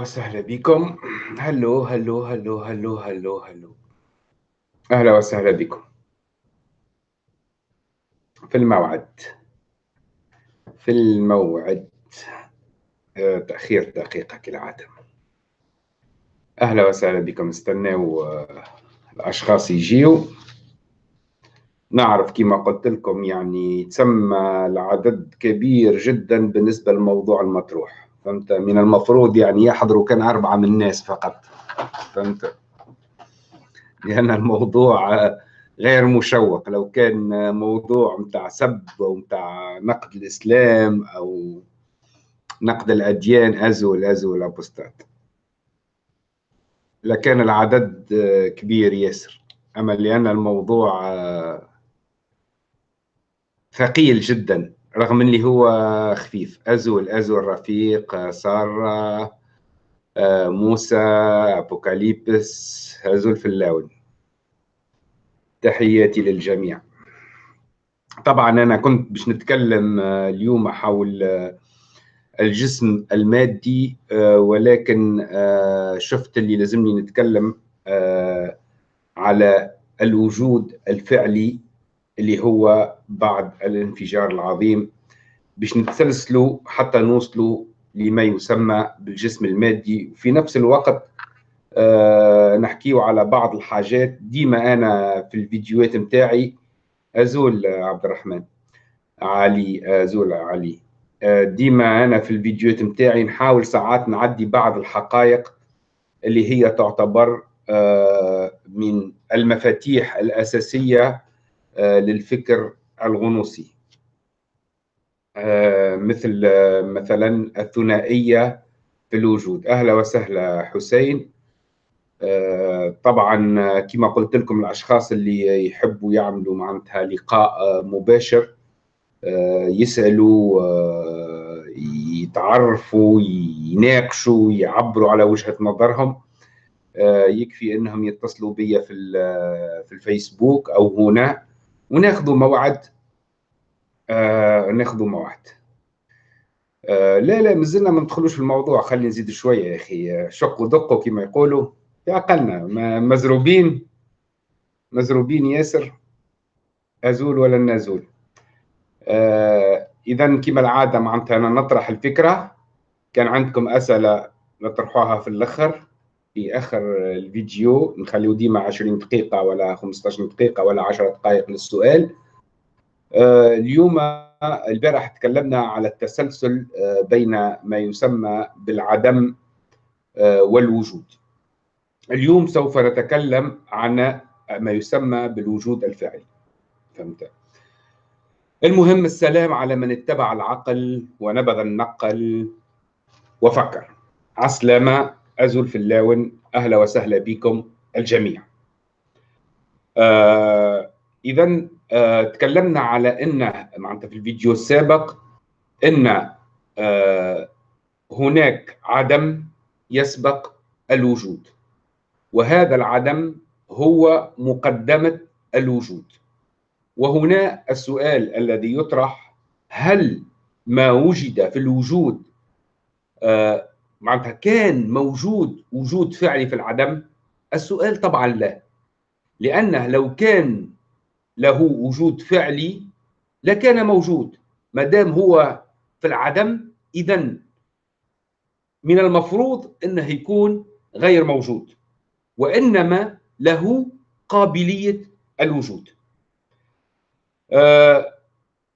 وسهلا بكم. هلو هلو هلو هلو هلو هلو. أهلا وسهلا بكم. في الموعد. في الموعد آه، تأخير دقيقة كالعادة. أهلا وسهلا بكم استناو الأشخاص يجيو. نعرف كما قلت لكم يعني تسمى العدد كبير جدا بالنسبة للموضوع المطروح. فهمت؟ من المفروض يعني يحضروا كان أربعة من الناس فقط. فهمت؟ لأن الموضوع غير مشوق. لو كان موضوع متاع سب أو متاع نقد الإسلام أو نقد الأديان أزول أزول أبوستات لكان العدد كبير ياسر. أما لأن الموضوع ثقيل جدا. رغم اللي هو خفيف. أزول أزول رفيق سارة آه، موسى أبوكاليبس أزول في اللون تحياتي للجميع. طبعا أنا كنت باش نتكلم آه، اليوم حول آه، الجسم المادي ولكن شفت اللي لازمني نتكلم على الوجود الفعلي اللي هو بعد الانفجار العظيم. باش نتسلسلوا حتى نوصلوا لما يسمى بالجسم المادي. وفي نفس الوقت آه نحكيو على بعض الحاجات. ديما أنا في الفيديوهات نتاعي أزول عبد الرحمن علي أزول علي. آه ديما أنا في الفيديوهات نتاعي نحاول ساعات نعدي بعض الحقائق اللي هي تعتبر آه من المفاتيح الأساسية آه، للفكر الغنوصي. مثل آه، مثلا الثنائية في الوجود أهلا وسهلا حسين. طبعا كما قلت لكم الأشخاص اللي يحبوا يعملوا معناتها لقاء مباشر يسألوا يتعرفوا يناقشوا يعبروا على وجهة نظرهم. يكفي أنهم يتصلوا بي في في الفيسبوك أو هنا وناخذوا موعد آه ناخذوا موعد آه لا لا مازلنا ما ندخلوش في الموضوع خلي نزيد شوية يا أخي. شقوا دقوا كما يقولوا. في عقلنا مزروبين مزروبين ياسر أزول ولا نزول آه اذا كما العادة معناتها أنا نطرح الفكرة. كان عندكم أسئلة نطرحوها في الأخر في آخر الفيديو. نخليو ديما 20 دقيقة ولا 15 دقيقة ولا 10 دقائق للسؤال. آه، اليوم البارح تكلمنا على التسلسل آه، بين ما يسمى بالعدم آه، والوجود. اليوم سوف نتكلم عن ما يسمى بالوجود الفعلي. فهمت؟ المهم السلام على من اتبع العقل ونبذ النقل وفكر. عسلامة أزول في اللاون أهلا وسهلا بكم الجميع. آه إذا آه تكلمنا على أن معناتها في الفيديو السابق أن آه هناك عدم يسبق الوجود. وهذا العدم هو مقدمة الوجود. وهنا السؤال الذي يطرح هل ما وجد في الوجود آه معناتها كان موجود وجود فعلي في العدم؟ السؤال طبعا لا. لأنه لو كان له وجود فعلي لكان موجود. ما دام هو في العدم إذا من المفروض أنه يكون غير موجود وإنما له قابلية الوجود. آه،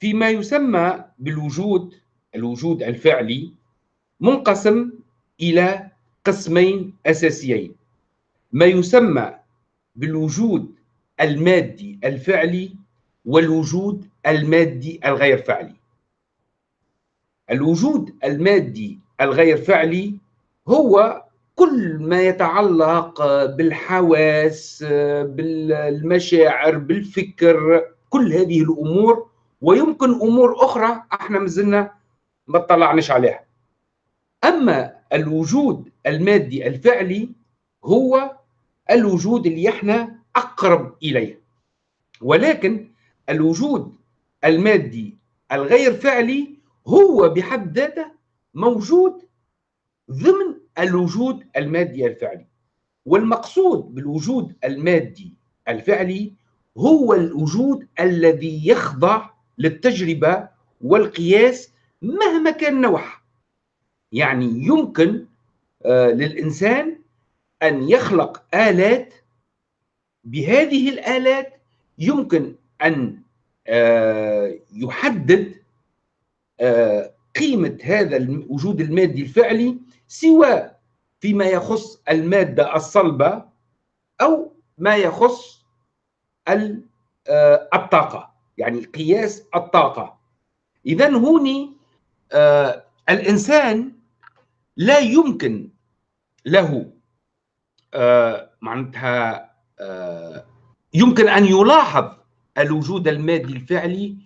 فيما يسمى بالوجود الوجود الفعلي منقسم إلى قسمين أساسيين. ما يسمى بالوجود المادي الفعلي والوجود المادي الغير فعلي. الوجود المادي الغير فعلي هو كل ما يتعلق بالحواس بالمشاعر بالفكر كل هذه الأمور ويمكن أمور أخرى إحنا مازلنا ما اطلعناش عليها. أما الوجود المادي الفعلي هو الوجود اللي إحنا أقرب إليه. ولكن الوجود المادي الغير فعلي هو بحد ذاته موجود ضمن الوجود المادي الفعلي. والمقصود بالوجود المادي الفعلي هو الوجود الذي يخضع للتجربة والقياس مهما كان نوعها يعني يمكن آه، للإنسان أن يخلق آلات بهذه الآلات يمكن أن آه، يحدد آه، قيمة هذا الوجود المادي الفعلي سواء فيما يخص المادة الصلبة أو ما يخص آه، الطاقة يعني قياس الطاقة. إذا هوني الإنسان لا يمكن له معناتها يمكن أن يلاحظ الوجود المادي الفعلي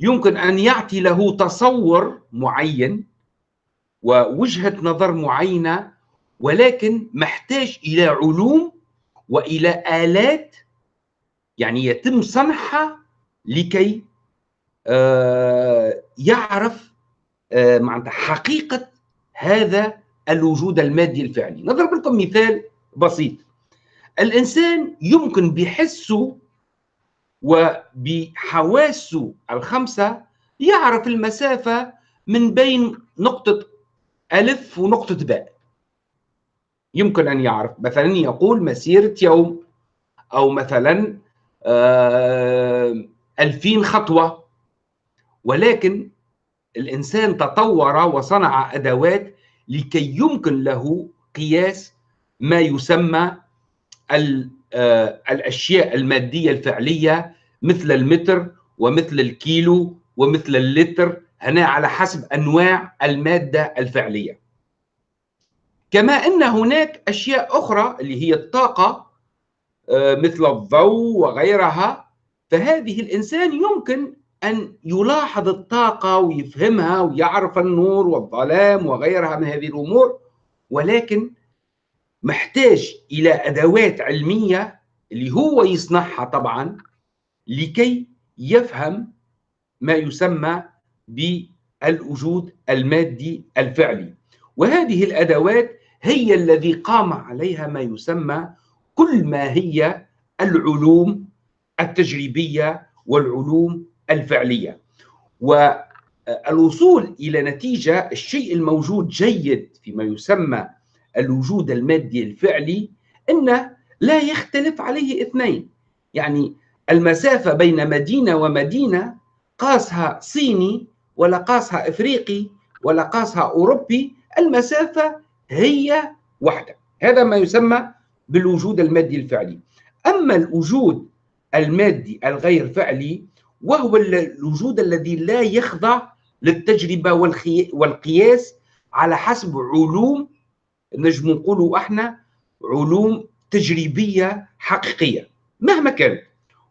يمكن أن يعطي له تصور معين ووجهة نظر معينة ولكن محتاج إلى علوم وإلى آلات يعني يتم صنعها لكي آه، يعرف آه، معناتها حقيقة هذا الوجود المادي الفعلي. نضرب لكم مثال بسيط. الإنسان يمكن بحسه وبحواسه الخمسة يعرف المسافة من بين نقطة ألف ونقطة باء. يمكن أن يعرف. مثلا يقول مسيرة يوم أو مثلا آه ألفين خطوة. ولكن الإنسان تطور وصنع أدوات لكي يمكن له قياس ما يسمى الأشياء المادية الفعلية مثل المتر ومثل الكيلو ومثل اللتر هنا على حسب أنواع المادة الفعلية. كما أن هناك أشياء أخرى اللي هي الطاقة آه، مثل الضوء وغيرها. فهذه الإنسان يمكن أن يلاحظ الطاقة ويفهمها ويعرف النور والظلام وغيرها من هذه الأمور ولكن محتاج إلى أدوات علمية اللي هو يصنعها طبعا لكي يفهم ما يسمى بالوجود المادي الفعلي. وهذه الأدوات هي الذي قام عليها ما يسمى كل ما هي العلوم التجريبية والعلوم الفعلية. والوصول إلى نتيجة الشيء الموجود جيد فيما يسمى الوجود المادي الفعلي انه لا يختلف عليه اثنين. يعني المسافة بين مدينة ومدينة قاسها صيني ولا قاسها إفريقي ولا قاسها أوروبي المسافة هي واحدة. هذا ما يسمى بالوجود المادي الفعلي. أما الوجود المادي الغير فعلي وهو الوجود الذي لا يخضع للتجربة والقياس على حسب علوم نجم نقولوا إحنا علوم تجريبية حقيقية مهما كانت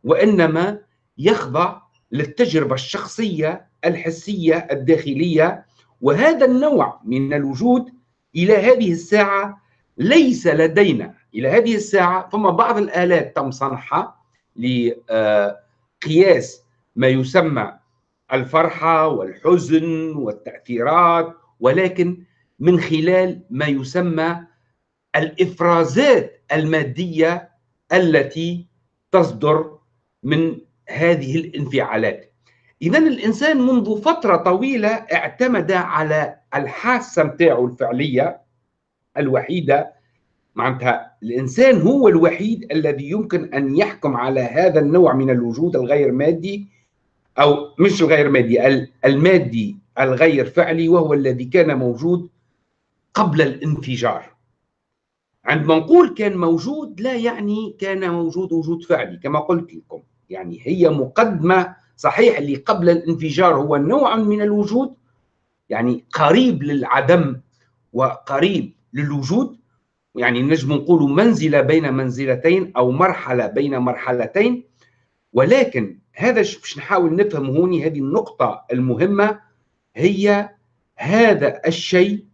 وإنما يخضع للتجربة الشخصية الحسية الداخلية وهذا النوع من الوجود إلى هذه الساعة ليس لدينا. إلى هذه الساعة فما بعض الآلات تم صنعها لقياس ما يسمى الفرحة والحزن والتأثيرات ولكن من خلال ما يسمى الإفرازات المادية التي تصدر من هذه الانفعالات. اذا الإنسان منذ فترة طويلة اعتمد على الحاسة نتاعو الفعلية الوحيدة. معناتها الإنسان هو الوحيد الذي يمكن أن يحكم على هذا النوع من الوجود الغير مادي أو مش الغير مادي المادي الغير فعلي وهو الذي كان موجود قبل الانفجار. عندما نقول كان موجود لا يعني كان موجود وجود فعلي كما قلت لكم. يعني هي مقدمة صحيح اللي قبل الانفجار هو نوع من الوجود يعني قريب للعدم وقريب للوجود. يعني نجم نقول منزلة بين منزلتين أو مرحلة بين مرحلتين. ولكن هذا باش نحاول نفهم هوني هذه النقطة المهمة هي هذا الشيء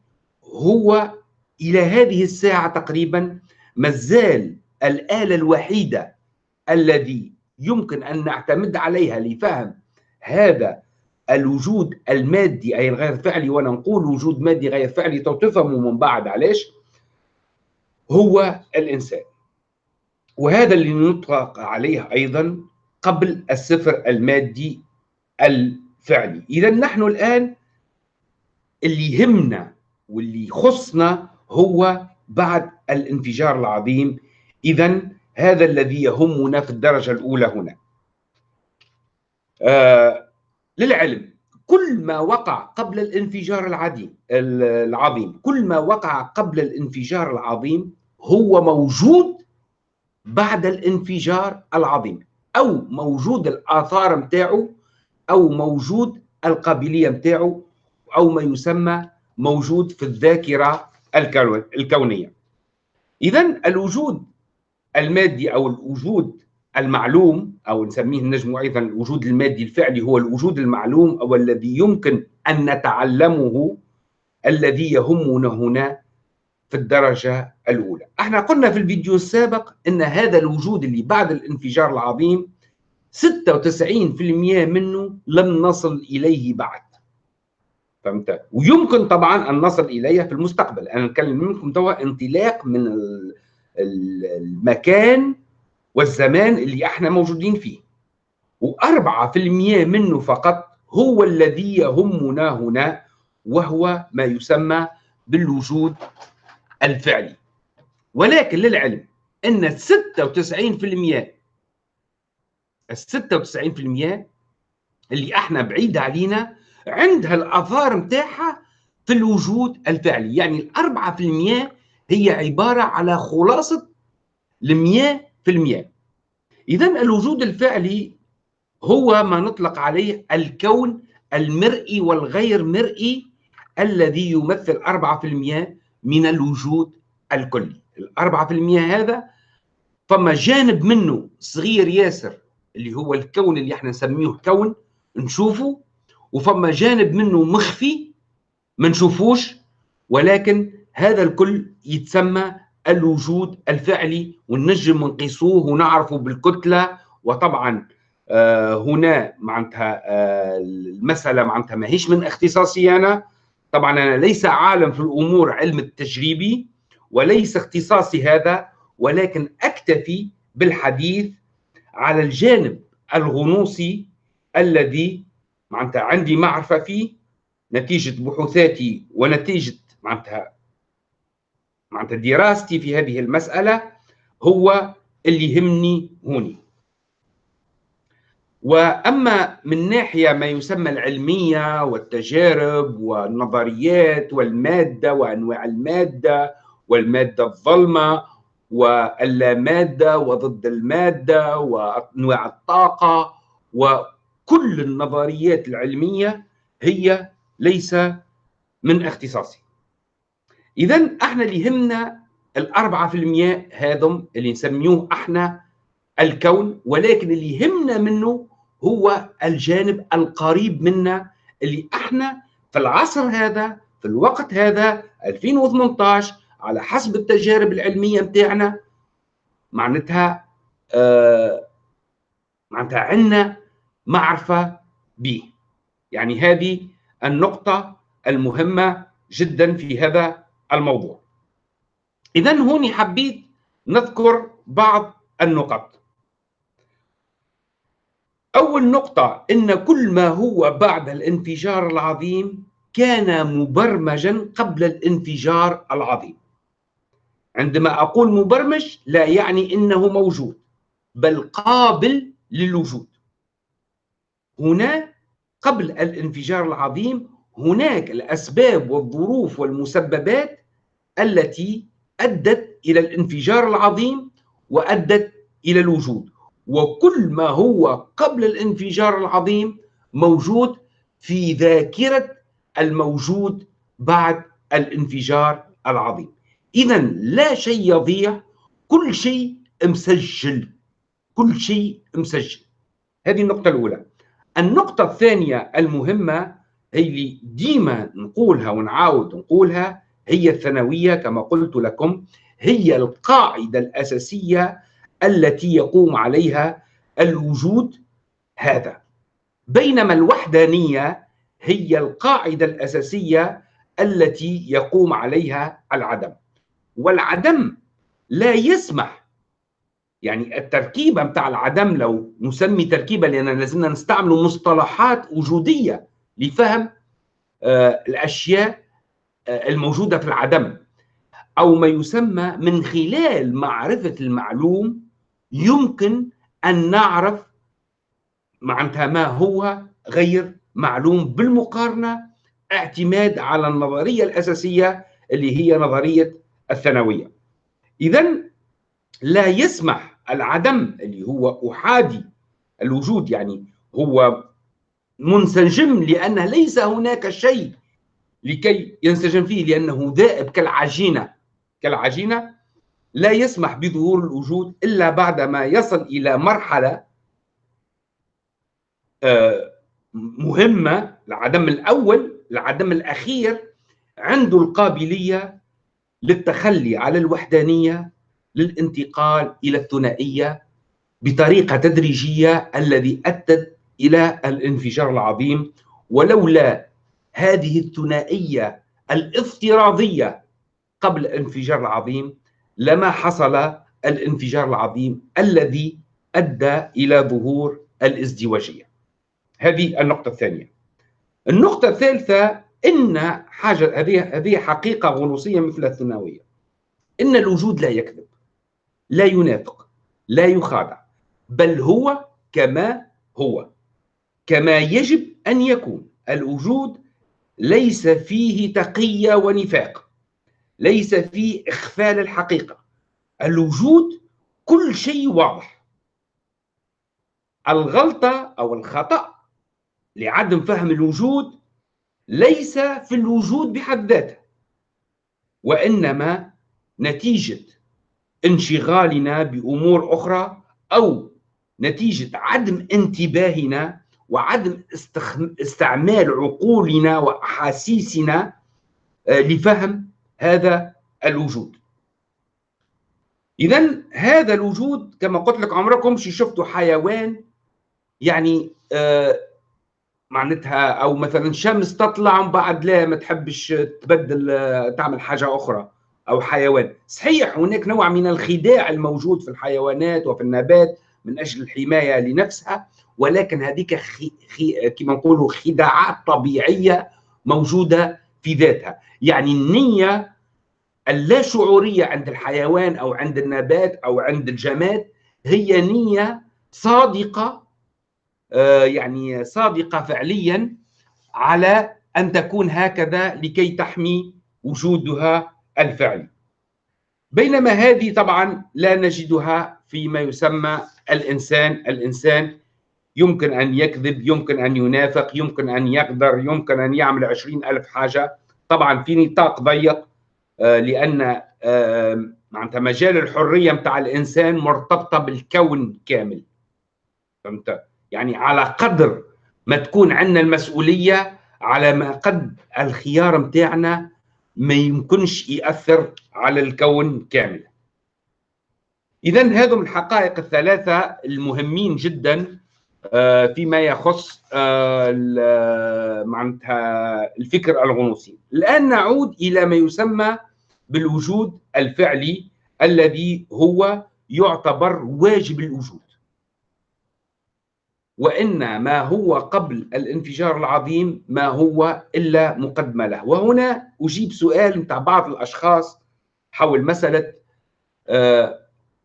هو إلى هذه الساعة تقريبا مازال الآلة الوحيدة الذي يمكن أن نعتمد عليها لفهم هذا الوجود المادي أي الغير فعلي وأنا نقول وجود مادي غير فعلي تفهموا من بعد علاش؟ هو الإنسان. وهذا اللي نطلق عليه أيضا قبل الصفر المادي الفعلي. إذا نحن الآن اللي يهمنا واللي يخصنا هو بعد الانفجار العظيم. إذا هذا الذي يهمنا في الدرجة الأولى هنا. آه للعلم كل ما وقع قبل الانفجار العظيم العظيم كل ما وقع قبل الانفجار العظيم هو موجود بعد الانفجار العظيم أو موجود الآثار متاعه أو موجود القابلية متاعه أو ما يسمى موجود في الذاكرة الكونية اذا الوجود المادي أو الوجود المعلوم أو نسميه النجم أيضا الوجود المادي الفعلي هو الوجود المعلوم أو الذي يمكن أن نتعلمه الذي يهمنا هنا في الدرجة الأولى. إحنا قلنا في الفيديو السابق إن هذا الوجود اللي بعد الانفجار العظيم 96% منه لم نصل إليه بعد. فهمت؟ ويمكن طبعا أن نصل اليه في المستقبل، أنا نتكلم منكم توا انطلاق من المكان والزمان اللي إحنا موجودين فيه. وأربعة في المية منه فقط هو الذي يهمنا هنا وهو ما يسمى بالوجود الفعلي. ولكن للعلم الستة وتسعين في المية اللي إحنا بعيد علينا عندها الآثار متاعها في الوجود الفعلي. يعني الأربعة في المية هي عبارة على خلاصة المياه في المياه إذا الوجود الفعلي هو ما نطلق عليه الكون المرئي والغير مرئي الذي يمثل 4% من الوجود الكلي. الأربعة في المية هذا فما جانب منه صغير ياسر اللي هو الكون اللي إحنا نسميه كون نشوفه وفما جانب منه مخفي ما نشوفوش ولكن هذا الكل يتسمى الوجود الفعلي ونجم نقيسوه ونعرفه بالكتلة. وطبعا آه، هنا معناتها آه، المسألة معناتها ماهيش من اختصاصي أنا. طبعا أنا ليس عالم في الأمور علم التجريبي وليس اختصاصي هذا ولكن أكتفي بالحديث على الجانب الغنوصي الذي معناتها عندي معرفة فيه نتيجة بحوثاتي ونتيجة معناتها معناتها دراستي في هذه المسألة هو اللي يهمني هوني. وأما من ناحية ما يسمى العلمية والتجارب والنظريات والمادة وأنواع المادة والمادة الظلمة واللامادة وضد المادة وأنواع الطاقة وكل النظريات العلمية هي ليس من اختصاصي. اذا إحنا اللي يهمنا الأربعة في المية هذم اللي نسميوه إحنا الكون ولكن اللي يهمنا منه هو الجانب القريب منا اللي إحنا في العصر هذا في الوقت هذا 2018 على حسب التجارب العلمية بتاعنا معناتها آه معناتها عندنا معرفة به يعني هذه النقطة المهمة جدا في هذا الموضوع. إذا هون حبيت نذكر بعض النقط. أول نقطة إن كل ما هو بعد الانفجار العظيم كان مبرمجا قبل الانفجار العظيم. عندما أقول مبرمج لا يعني إنه موجود بل قابل للوجود. هنا قبل الانفجار العظيم هناك الأسباب والظروف والمسببات التي أدت إلى الانفجار العظيم وأدت إلى الوجود. وكل ما هو قبل الانفجار العظيم موجود في ذاكرة الموجود بعد الانفجار العظيم. اذا لا شيء يضيع كل شيء مسجل كل شيء مسجل. هذه النقطة الأولى. النقطة الثانية المهمة هي اللي ديما نقولها ونعاود نقولها هي الثانوية كما قلت لكم هي القاعدة الأساسية التي يقوم عليها الوجود هذا. بينما الوحدانية هي القاعدة الأساسية التي يقوم عليها العدم. والعدم لا يسمح يعني التركيبه بتاع العدم لو نسمي تركيبه لأن لازمنا نستعمل مصطلحات وجودية لفهم آه، الأشياء آه، الموجودة في العدم أو ما يسمى من خلال معرفة المعلوم يمكن أن نعرف معناتها ما هو غير معلوم بالمقارنة اعتماد على النظرية الأساسية اللي هي نظرية الثانوية. اذا لا يسمح العدم اللي هو أحادي الوجود يعني هو منسجم لأن ليس هناك شيء لكي ينسجم فيه لأنه ذائب كالعجينة. كالعجينة لا يسمح بظهور الوجود إلا بعدما يصل إلى مرحلة آه، مهمة العدم الأول العدم الأخير عنده القابلية للتخلي على الوحدانية للانتقال إلى الثنائية بطريقة تدريجية الذي أدت إلى الانفجار العظيم ولولا هذه الثنائية الافتراضية قبل الانفجار العظيم لما حصل الانفجار العظيم الذي أدى إلى ظهور الازدواجية. هذه النقطة الثانية. النقطة الثالثة إن حاجة هذه هذه حقيقة غنوصية مثل الثانويه. إن الوجود لا يكذب لا ينافق لا يخادع بل هو كما هو كما يجب أن يكون. الوجود ليس فيه تقية ونفاق ليس فيه إخفال الحقيقة. الوجود كل شيء واضح. الغلطة أو الخطأ لعدم فهم الوجود ليس في الوجود بحد ذاته وإنما نتيجة انشغالنا بأمور أخرى أو نتيجة عدم انتباهنا وعدم استعمال عقولنا وأحاسيسنا آه، لفهم هذا الوجود. اذا هذا الوجود كما قلت لك عمركم شفتوا حيوان يعني آه معناتها أو مثلا شمس تطلع ومن بعد لا ما تحبش تبدل آه، تعمل حاجة أخرى. أو حيوان. صحيح هناك نوع من الخداع الموجود في الحيوانات وفي النبات من أجل الحماية لنفسها ولكن هذيك خي... خي... كما نقولوا خداعات طبيعية موجودة في ذاتها. يعني النية اللا شعورية عند الحيوان أو عند النبات أو عند الجماد هي نية صادقة آه يعني صادقة فعليا على أن تكون هكذا لكي تحمي وجودها الفعلي بينما هذه طبعا لا نجدها فيما يسمى الإنسان. الإنسان يمكن أن يكذب يمكن أن ينافق يمكن أن يقدر يمكن أن يعمل عشرين ألف حاجة. طبعا في نطاق ضيق آه، لأن معناتها مجال الحرية متاع الإنسان مرتبطة بالكون كامل. فهمت؟ يعني على قدر ما تكون عندنا المسؤولية على ما قد الخيار متاعنا ما يمكنش يأثر على الكون كامل إذا هذم الحقائق الثلاثة المهمين جدا آه، فيما يخص آه، معناتها الفكر الغنوصي. الآن نعود إلى ما يسمى بالوجود الفعلي الذي هو يعتبر واجب الوجود. وإن ما هو قبل الانفجار العظيم ما هو إلا مقدمة له وهنا أجيب سؤال متاع بعض الأشخاص حول مسألة آه،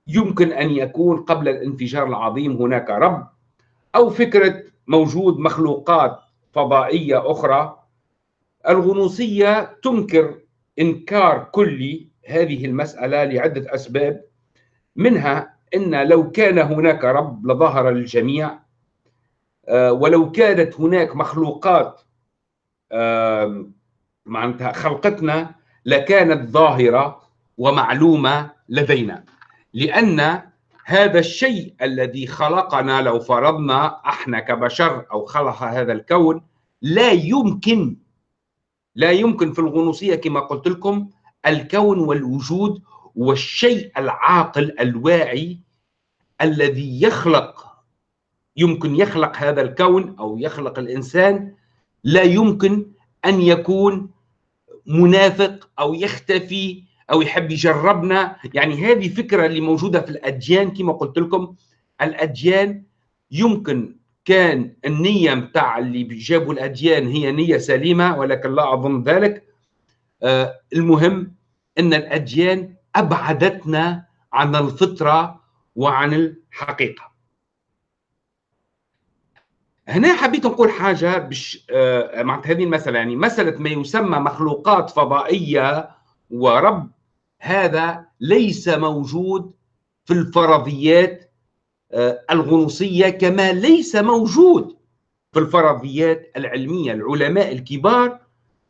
يمكن أن يكون قبل الانفجار العظيم هناك رب أو فكرة موجود مخلوقات فضائية أخرى. الغنوصية تنكر إنكار كلي هذه المسألة لعدة أسباب منها إن لو كان هناك رب لظهر للجميع ولو كانت هناك مخلوقات معناتها خلقتنا لكانت ظاهرة ومعلومة لدينا. لأن هذا الشيء الذي خلقنا لو فرضنا أحنا كبشر أو خلق هذا الكون لا يمكن لا يمكن في الغنوصية كما قلت لكم الكون والوجود والشيء العاقل الواعي الذي يخلق يمكن يخلق هذا الكون أو يخلق الإنسان لا يمكن أن يكون منافق أو يختفي أو يحب يجربنا. يعني هذه فكرة اللي موجودة في الأديان كما قلت لكم الأديان يمكن كان النية متاع اللي جابوا الأديان هي نية سليمة ولكن لا أظن ذلك. آه المهم إن الأديان أبعدتنا عن الفطرة وعن الحقيقة. هنا حبيت نقول حاجة بش آه معناتها هذه المسألة يعني مسألة ما يسمى مخلوقات فضائية ورب هذا ليس موجود في الفرضيات آه الغنوصية كما ليس موجود في الفرضيات العلمية. العلماء الكبار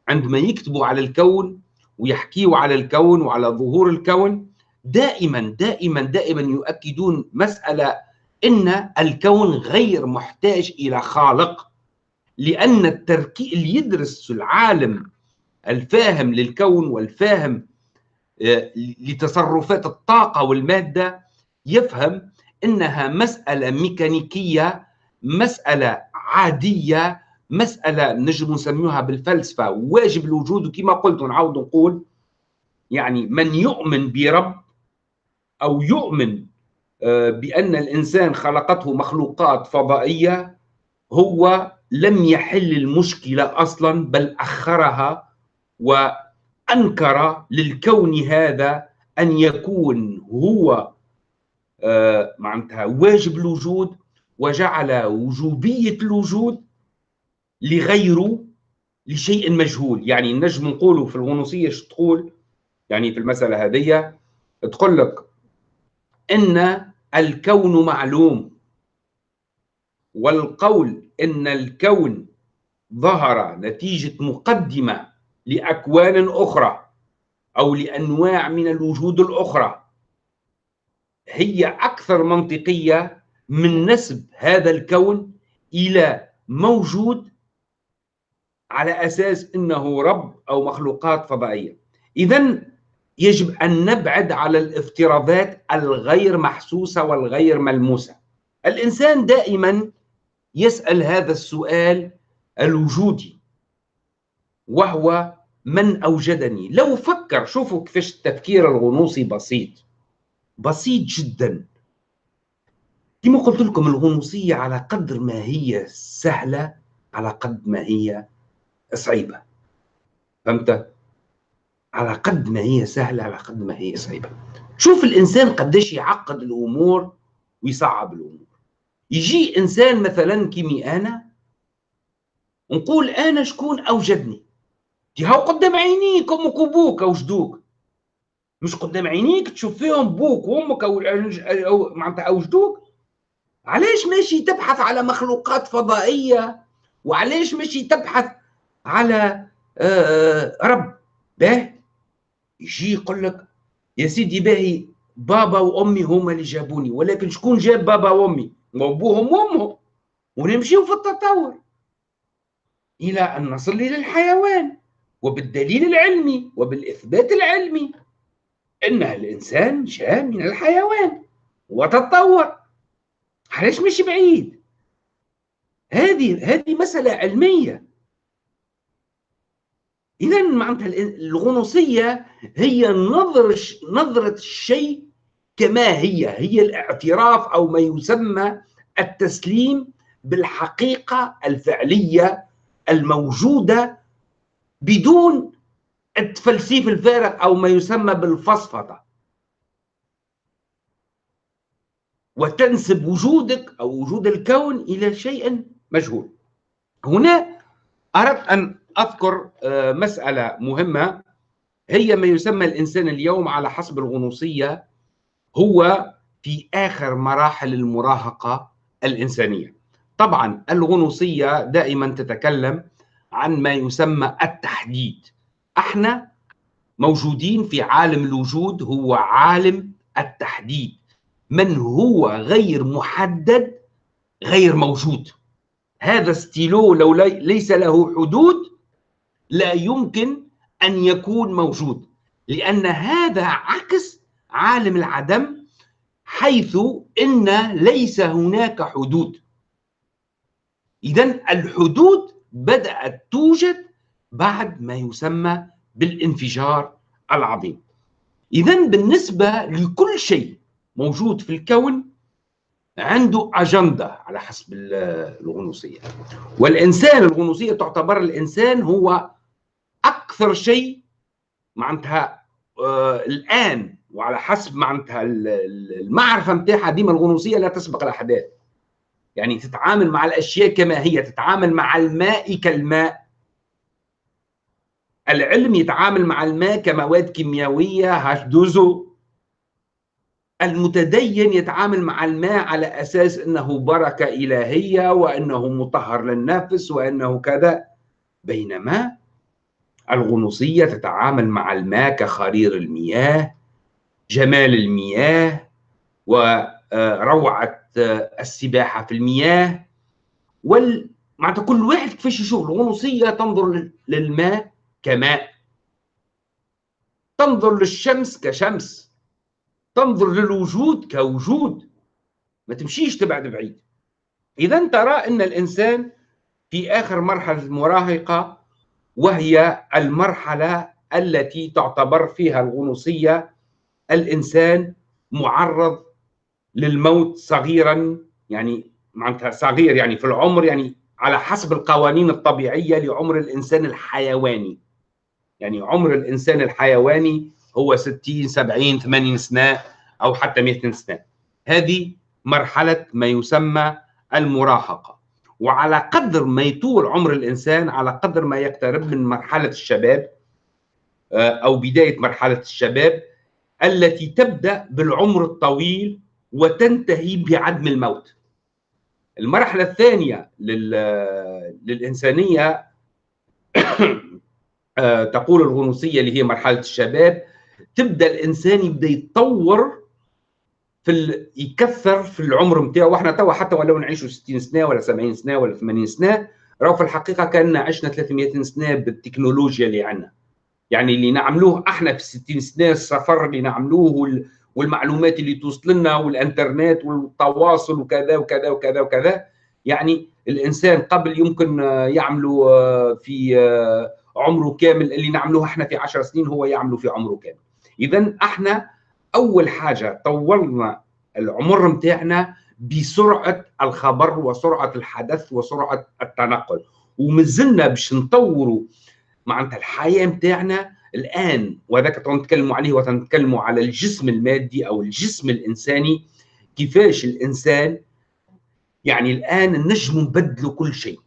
عندما يكتبوا على الكون ويحكيوا على الكون وعلى ظهور الكون دائما دائما دائما يؤكدون مسألة إن الكون غير محتاج إلى خالق لأن التركيب اللي يدرس العالم الفاهم للكون والفاهم لتصرفات الطاقة والمادة يفهم إنها مسألة ميكانيكية مسألة عادية مسألة نجم نسميها بالفلسفة واجب الوجود وكما قلت ونعاود نقول يعني من يؤمن برب أو يؤمن بأن الإنسان خلقته مخلوقات فضائية هو لم يحل المشكلة أصلا بل أخرها وأنكر للكون هذا أن يكون هو معناتها واجب الوجود وجعل وجوبية الوجود لغيره لشيء مجهول. يعني نجم نقولوا في الغنوصية شو تقول؟ يعني في المسألة هذه تقول لك إن الكون معلوم. والقول إن الكون ظهر نتيجة مقدمة لأكوان أخرى أو لأنواع من الوجود الأخرى. هي أكثر منطقية من نسب هذا الكون إلى موجود على أساس إنه رب أو مخلوقات فضائية. اذا يجب أن نبعد على الافتراضات الغير محسوسة والغير ملموسة. الإنسان دائما يسأل هذا السؤال الوجودي وهو من أوجدني؟ لو فكر شوفوا كيفاش التفكير الغنوصي بسيط. بسيط جدا. كما قلت لكم الغنوصية على قدر ما هي سهلة على قد ما هي صعيبة. فهمت؟ على قد ما هي سهلة على قد ما هي صعيبه شوف الإنسان قديش يعقد الأمور ويصعب الأمور. يجي إنسان مثلا كيمي أنا نقول أنا شكون أوجدني؟ هاو قدام عينيك أمك وبوك اوجدوك مش قدام عينيك تشوف فيهم بوك وأمك أو, أو معناتها اوجدوك علاش ماشي تبحث على مخلوقات فضائية؟ وعلاش ماشي تبحث على رب؟ باه يجي يقول لك يا سيدي باهي بابا وأمي هما اللي جابوني ولكن شكون جاب بابا وأمي؟ أبوهم وأمهم. ونمشيو في التطور. إلى أن نصل إلى الحيوان وبالدليل العلمي وبالإثبات العلمي إن الإنسان جاء من الحيوان وتطور. علاش مش بعيد؟ هذه هذه مسألة علمية. اذا معناتها الغنوصية هي نظر نظرة الشيء كما هي هي الاعتراف أو ما يسمى التسليم بالحقيقة الفعلية الموجودة بدون التفلسيف الفارغ أو ما يسمى بالفصفطه وتنسب وجودك أو وجود الكون إلى شيء مجهول. هنا أردت أن أذكر آه، مسألة مهمة. هي ما يسمى الإنسان اليوم على حسب الغنوصية هو في آخر مراحل المراهقة الإنسانية. طبعا الغنوصية دائما تتكلم عن ما يسمى التحديد. إحنا موجودين في عالم الوجود هو عالم التحديد. من هو غير محدد غير موجود؟ هذا ستيلو لو ليس له حدود لا يمكن أن يكون موجود لأن هذا عكس عالم العدم حيث إن ليس هناك حدود. اذا الحدود بدأت توجد بعد ما يسمى بالانفجار العظيم. اذا بالنسبة لكل شيء موجود في الكون عنده أجندة على حسب الغنوصية. والإنسان الغنوصية تعتبر الإنسان هو أكثر شيء معناتها آه الآن وعلى حسب معناتها المعرفة نتاعها ديما الغنوصية لا تسبق الأحداث. يعني تتعامل مع الأشياء كما هي تتعامل مع الماء كالماء. العلم يتعامل مع الماء كمواد كيميائية H2O المتدين يتعامل مع الماء على أساس أنه بركة إلهية وأنه مطهر للنفس وأنه كذا. بينما الغنوصية تتعامل مع الماء كخرير المياه جمال المياه وروعة السباحة في المياه. وال معناتها كل واحد كيفاش يشوف؟ الغنوصية تنظر للماء كماء. تنظر للشمس كشمس. تنظر للوجود كوجود. ما تمشيش تبعد بعيد. اذا ترى إن الإنسان في آخر مرحلة المراهقه وهي المرحلة التي تعتبر فيها الغنوصية الإنسان معرض للموت صغيرا يعني معناتها صغير يعني في العمر يعني على حسب القوانين الطبيعية لعمر الإنسان الحيواني. يعني عمر الإنسان الحيواني هو 60 70 80 سنة أو حتى 100 سنة. هذه مرحلة ما يسمى المراهقة. وعلى قدر ما يطول عمر الإنسان على قدر ما يقترب من مرحلة الشباب آه، أو بداية مرحلة الشباب التي تبدأ بالعمر الطويل وتنتهي بعدم الموت. المرحلة الثانية للإنسانية آه، تقول الغنوصية اللي هي مرحلة الشباب تبدأ الإنسان يبدأ يتطور في ال... يكثر في العمر نتاعو وإحنا توا حتى ولو نعيشوا 60 سنة ولا 70 سنة ولا 80 سنة راهو في الحقيقة كان عشنا 300 سنة بالتكنولوجيا اللي عندنا. يعني اللي نعملوه إحنا في 60 سنة السفر اللي نعملوه وال... والمعلومات اللي توصل لنا والإنترنت والتواصل وكذا وكذا وكذا وكذا. يعني الإنسان قبل يمكن يعملوا في عمره كامل اللي نعملوه إحنا في 10 سنين هو يعمله في عمره كامل. اذا إحنا أول حاجة طولنا العمر نتاعنا بسرعة الخبر وسرعة الحدث وسرعة التنقل. ومازلنا باش نطوروا معناتها الحياة نتاعنا الآن وهذاك نتكلموا عليه وتنتكلموا على الجسم المادي أو الجسم الإنساني كيفاش الإنسان يعني الآن نجم نبدلوا كل شيء.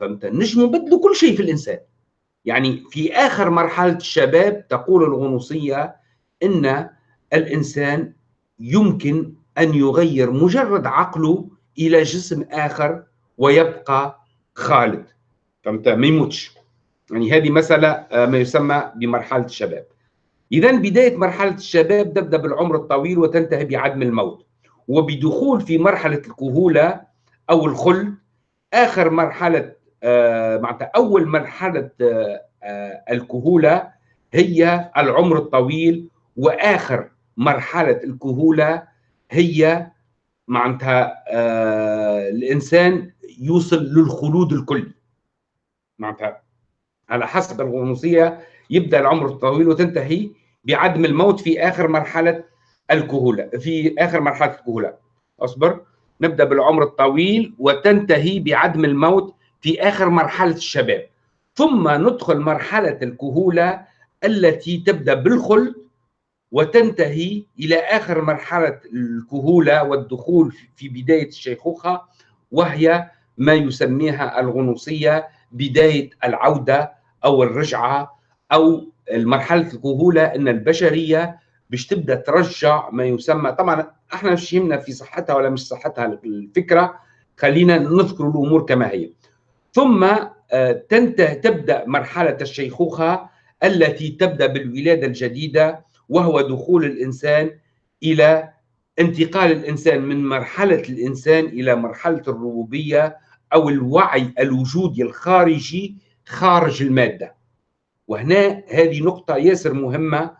فهمت؟ نجم نبدلوا كل شيء في الإنسان. يعني في آخر مرحلة الشباب تقول الغنوصية إن الإنسان يمكن أن يغير مجرد عقله إلى جسم آخر ويبقى خالد. فهمت؟ ما يموتش. يعني هذه مسألة آه، ما يسمى بمرحلة الشباب. اذا بداية مرحلة الشباب تبدأ بالعمر الطويل وتنتهي بعدم الموت. وبدخول في مرحلة الكهولة أو الخلد آخر مرحلة آه، معناتها أول مرحلة آه، الكهولة هي العمر الطويل وآخر مرحلة الكهولة هي معناتها الإنسان يوصل للخلود الكلي. معناتها على حسب الغنوصية يبدأ العمر الطويل وتنتهي بعدم الموت في آخر مرحلة الكهولة في آخر مرحلة الكهولة. أصبر. نبدأ بالعمر الطويل وتنتهي بعدم الموت في آخر مرحلة الشباب. ثم ندخل مرحلة الكهولة التي تبدأ بالخلد وتنتهي إلى آخر مرحلة الكهولة والدخول في بداية الشيخوخة وهي ما يسميها الغنوصية بداية العودة أو الرجعة أو المرحلة الكهولة إن البشرية باش تبدأ ترجع ما يسمى. طبعا إحنا مش يهمنا في صحتها ولا مش صحتها الفكرة خلينا نذكر الأمور كما هي. ثم آه، تنتهي تبدأ مرحلة الشيخوخة التي تبدأ بالولادة الجديدة وهو دخول الإنسان إلى انتقال الإنسان من مرحلة الإنسان إلى مرحلة الربوبية أو الوعي الوجودي الخارجي خارج المادة. وهنا هذه نقطة ياسر مهمة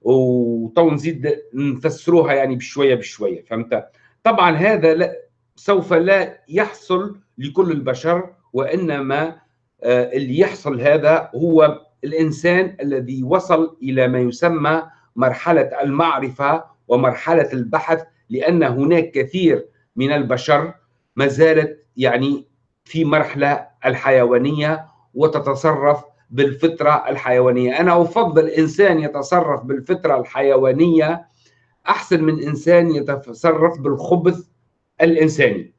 وطو نزيد نفسروها يعني بشوية بشوية فهمت؟ طبعا هذا لا سوف لا يحصل لكل البشر وإنما آه، اللي يحصل هذا هو الإنسان الذي وصل إلى ما يسمى مرحلة المعرفة ومرحلة البحث لأن هناك كثير من البشر ما زالت يعني في مرحلة الحيوانية وتتصرف بالفطرة الحيوانية، أنا أفضل إنسان يتصرف بالفطرة الحيوانية أحسن من إنسان يتصرف بالخبث الإنساني.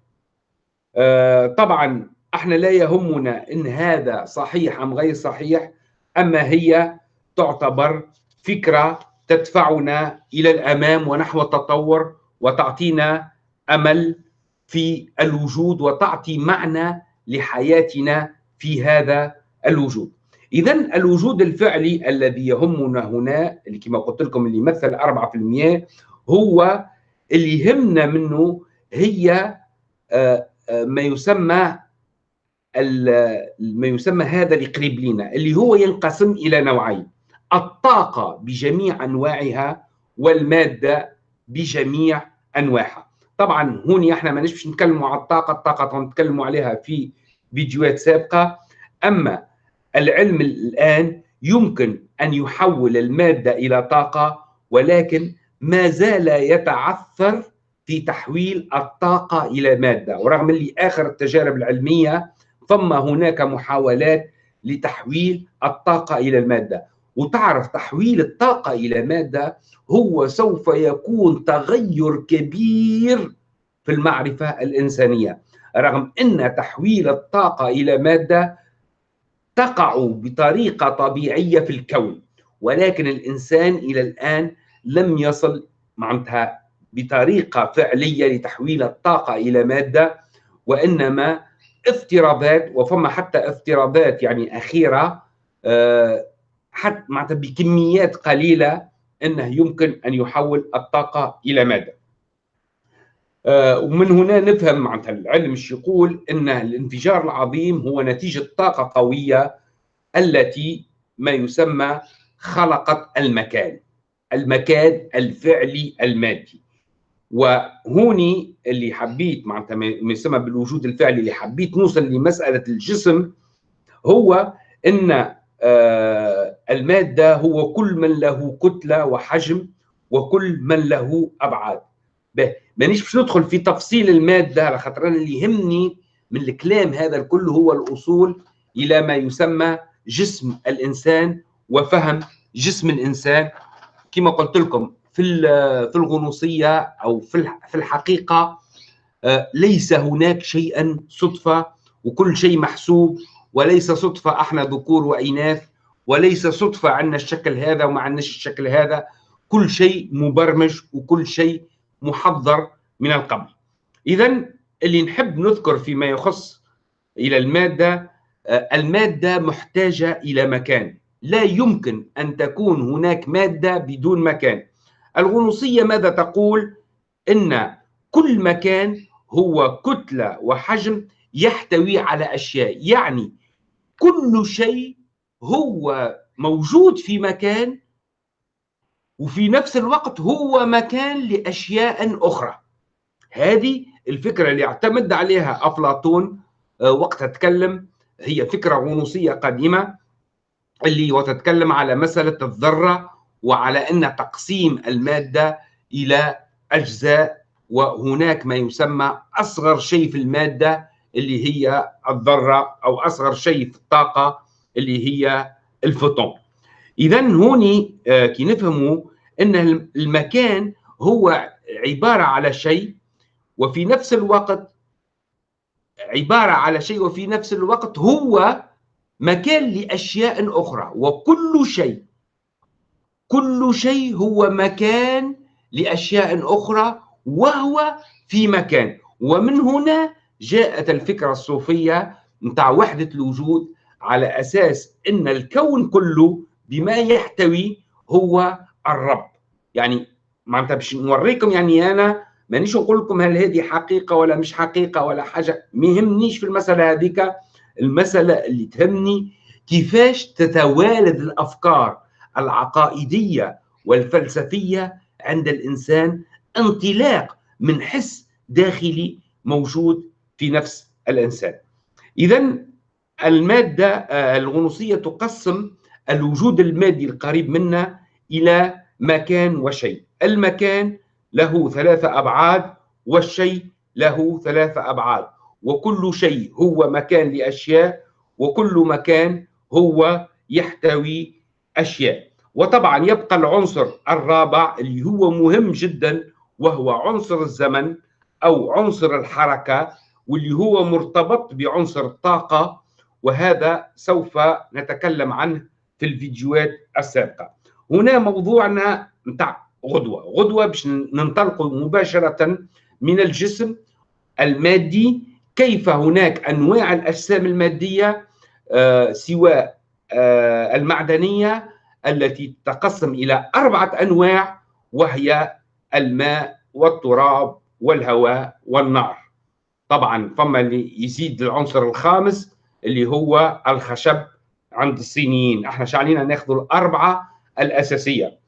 آه، طبعا إحنا لا يهمنا إن هذا صحيح أم غير صحيح أما هي تعتبر فكرة تدفعنا إلى الأمام ونحو التطور وتعطينا أمل في الوجود وتعطي معنى لحياتنا في هذا الوجود. اذا الوجود الفعلي الذي يهمنا هنا اللي كما قلت لكم اللي يمثل 4% هو اللي يهمنا منه هي آه، آه، ما يسمى ما يسمى هذا اللي قريب لنا اللي هو ينقسم إلى نوعين. الطاقة بجميع أنواعها والمادة بجميع أنواعها. طبعا هون إحنا ما نشبش نتكلموا على الطاقة الطاقة نتكلموا عليها في فيديوهات سابقة. أما العلم الآن يمكن أن يحول المادة إلى طاقة ولكن ما زال يتعثر في تحويل الطاقة إلى مادة. ورغم اللي آخر التجارب العلمية ثم هناك محاولات لتحويل الطاقة إلى المادة. وتعرف تحويل الطاقة إلى مادة هو سوف يكون تغير كبير في المعرفة الإنسانية. رغم إن تحويل الطاقة إلى مادة تقع بطريقة طبيعية في الكون ولكن الإنسان إلى الآن لم يصل معناتها بطريقة فعلية لتحويل الطاقة إلى مادة وإنما افتراضات وفما حتى افتراضات يعني أخيرة آه، حتى معناتها بكميات قليلة إنه يمكن أن يحول الطاقة إلى مادة. آه، ومن هنا نفهم معناتها العلم إيش يقول إن الانفجار العظيم هو نتيجة طاقة قوية التي ما يسمى خلقت المكان. المكان الفعلي المادي. وهوني اللي حبيت معناتها ما يسمى بالوجود الفعلي اللي حبيت نوصل لمسألة الجسم هو إن آه، المادة هو كل من له كتلة وحجم وكل من له أبعاد. مانيش باش ندخل في تفصيل المادة على خاطر أنا اللي يهمني من الكلام هذا الكل هو الوصول إلى ما يسمى جسم الإنسان وفهم جسم الإنسان. كما قلت لكم في في الغنوصية أو في في الحقيقة آه، ليس هناك شيئا صدفة وكل شيء محسوب وليس صدفة. أحنا ذكور واناث وليس صدفة عندنا الشكل هذا وما عندناش الشكل هذا. كل شيء مبرمج وكل شيء محضر من القبل اذا اللي نحب نذكر فيما يخص إلى المادة آه، المادة محتاجة إلى مكان. لا يمكن أن تكون هناك مادة بدون مكان. الغنوصية ماذا تقول؟ إن كل مكان هو كتلة وحجم يحتوي على أشياء. يعني كل شيء هو موجود في مكان وفي نفس الوقت هو مكان لأشياء أخرى. هذه الفكرة اللي اعتمد عليها أفلاطون آه، وقت تكلم هي فكرة غنوصية قديمة اللي وتتكلم على مسألة الذرة وعلى أن تقسيم المادة إلى أجزاء وهناك ما يسمى أصغر شيء في المادة اللي هي الذرة أو أصغر شيء في الطاقة اللي هي الفوتون. اذا هوني آه، كي نفهموا إن المكان هو عبارة على شيء وفي نفس الوقت عبارة على شيء وفي نفس الوقت هو مكان لأشياء أخرى. وكل شيء كل شيء هو مكان لأشياء أخرى وهو في مكان. ومن هنا جاءت الفكرة الصوفية نتاع وحدة الوجود على أساس إن الكون كله بما يحتوي هو الرب. يعني معناتها باش نوريكم يعني أنا مانيش نقول لكم هل هذه حقيقة ولا مش حقيقة ولا حاجة. ما يهمنيش في المسألة هذيك. المسألة اللي تهمني كيفاش تتوالد الأفكار العقائدية والفلسفية عند الإنسان انطلاق من حس داخلي موجود في نفس الإنسان. اذا المادة آه، الغنوصية تقسم الوجود المادي القريب منا إلى مكان وشيء. المكان له ثلاثة أبعاد والشيء له ثلاثة أبعاد. وكل شيء هو مكان لأشياء وكل مكان هو يحتوي أشياء. وطبعا يبقى العنصر الرابع اللي هو مهم جدا وهو عنصر الزمن أو عنصر الحركة واللي هو مرتبط بعنصر الطاقة وهذا سوف نتكلم عنه في الفيديوهات السابقة. هنا موضوعنا نتاع غدوة. غدوة باش ننطلق مباشرة من الجسم المادي. كيف هناك أنواع الأجسام المادية آه سواء آه المعدنية التي تقسم إلى أربعة أنواع وهي الماء والتراب والهواء والنار. طبعا فما اللي يزيد العنصر الخامس اللي هو الخشب عند الصينيين. إحنا شعلينا ناخذ الأربعة الأساسية.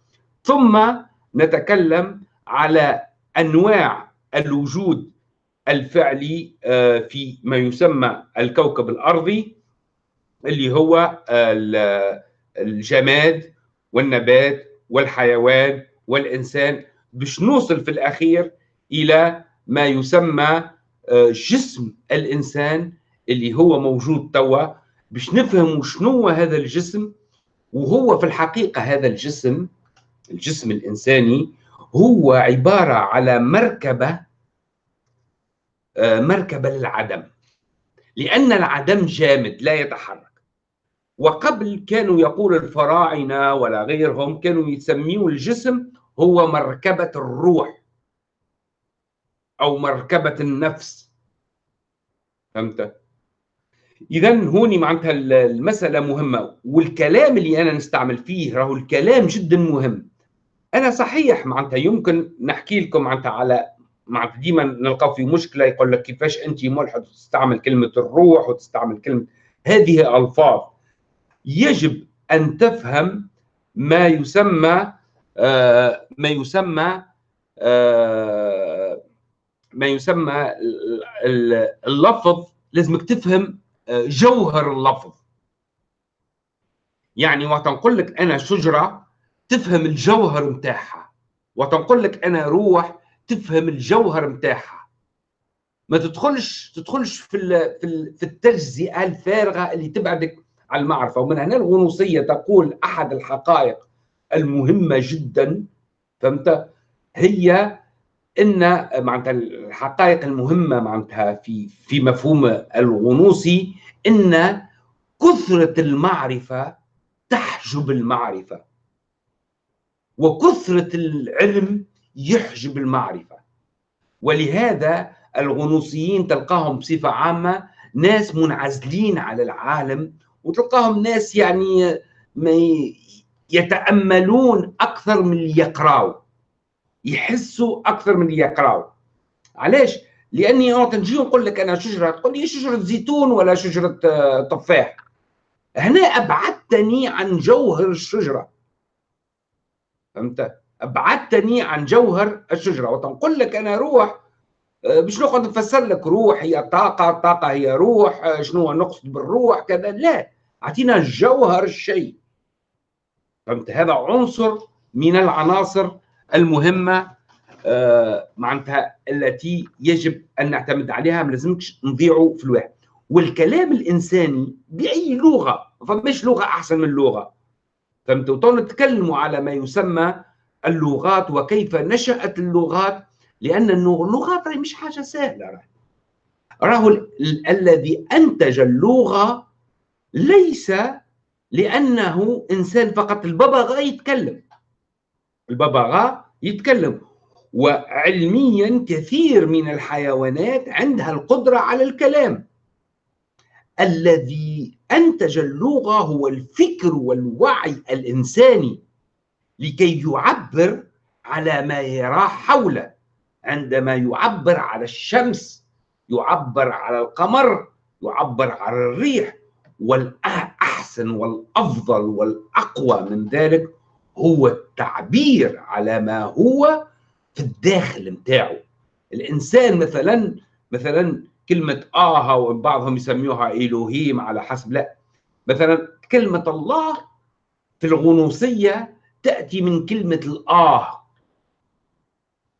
ثم نتكلم على أنواع الوجود الفعلي آه، في ما يسمى الكوكب الأرضي اللي هو الجماد والنبات والحيوان والإنسان. باش نوصل في الأخير إلى ما يسمى آه، جسم الإنسان اللي هو موجود توا باش نفهم شنو هذا الجسم وهو في الحقيقة هذا الجسم الجسم الإنساني هو عبارة على مركبة آه، مركبة للعدم. لأن العدم جامد لا يتحرك. وقبل كانوا يقول الفراعنة ولا غيرهم كانوا يسميوا الجسم هو مركبة الروح أو مركبة النفس. فهمت؟ إذا هوني معناتها المسألة مهمة والكلام اللي أنا نستعمل فيه راهو الكلام جدا مهم. أنا صحيح معناتها يمكن نحكي لكم معناتها على معناتها ديما نلقاو في مشكلة يقول لك كيفاش أنت ملحد تستعمل كلمة الروح وتستعمل كلمة هذه ألفاظ. يجب أن تفهم ما يسمى آه ما يسمى آه ما يسمى اللفظ لازمك تفهم جوهر اللفظ. يعني وتنقول لك أنا شجرة تفهم الجوهر متاعها وتنقول لك أنا روح تفهم الجوهر متاعها ما تدخلش تدخلش في في في التجزئة الفارغة اللي تبعدك عن المعرفة. ومن هنا الغنوصية تقول أحد الحقائق المهمة جدا فهمت؟ هي إن معناتها الحقائق المهمة معناتها في في مفهوم الغنوصي إن كثرة المعرفة تحجب المعرفة. وكثرة العلم يحجب المعرفة. ولهذا الغنوصيين تلقاهم بصفة عامة ناس منعزلين على العالم وتلقاهم ناس يعني ما يتأملون أكثر من يقراوا يحسوا أكثر من يقراوا علاش؟ لأني أنا تنجي نقول لك أنا شجرة تقول لي شجرة زيتون ولا شجرة آه، تفاح. هنا أبعدتني عن جوهر الشجرة. فهمت؟ أبعدتني عن جوهر الشجرة. وتنقول لك أنا روح آه، باش نقعد نفسر لك روح هي طاقة الطاقه هي روح آه، شنو نقصد بالروح كذا. لا أعطينا جوهر الشيء. فهمت؟ هذا عنصر من العناصر المهمة آه، معناتها التي يجب أن نعتمد عليها ما لازمكش نضيعوا في الواحد. والكلام الإنساني بأي لغة فماش لغة أحسن من لغة. فهمتوا؟ نتكلموا على ما يسمى اللغات وكيف نشأت اللغات لأن اللغات مش حاجة سهلة راهو الذي أنتج اللغة ليس لأنه إنسان فقط الببغاء يتكلم. الببغاء يتكلم. وعلميا كثير من الحيوانات عندها القدرة على الكلام. الذي أنتج اللغة هو الفكر والوعي الإنساني لكي يعبر على ما يراه حوله. عندما يعبر على الشمس يعبر على القمر يعبر على الريح والأحسن والأفضل والأقوى من ذلك هو التعبير على ما هو في الداخل متاعه. الإنسان مثلا مثلا كلمة آه وبعضهم يسميوها الوهيم على حسب لا. مثلا كلمة الله في الغنوصية تأتي من كلمة الآه.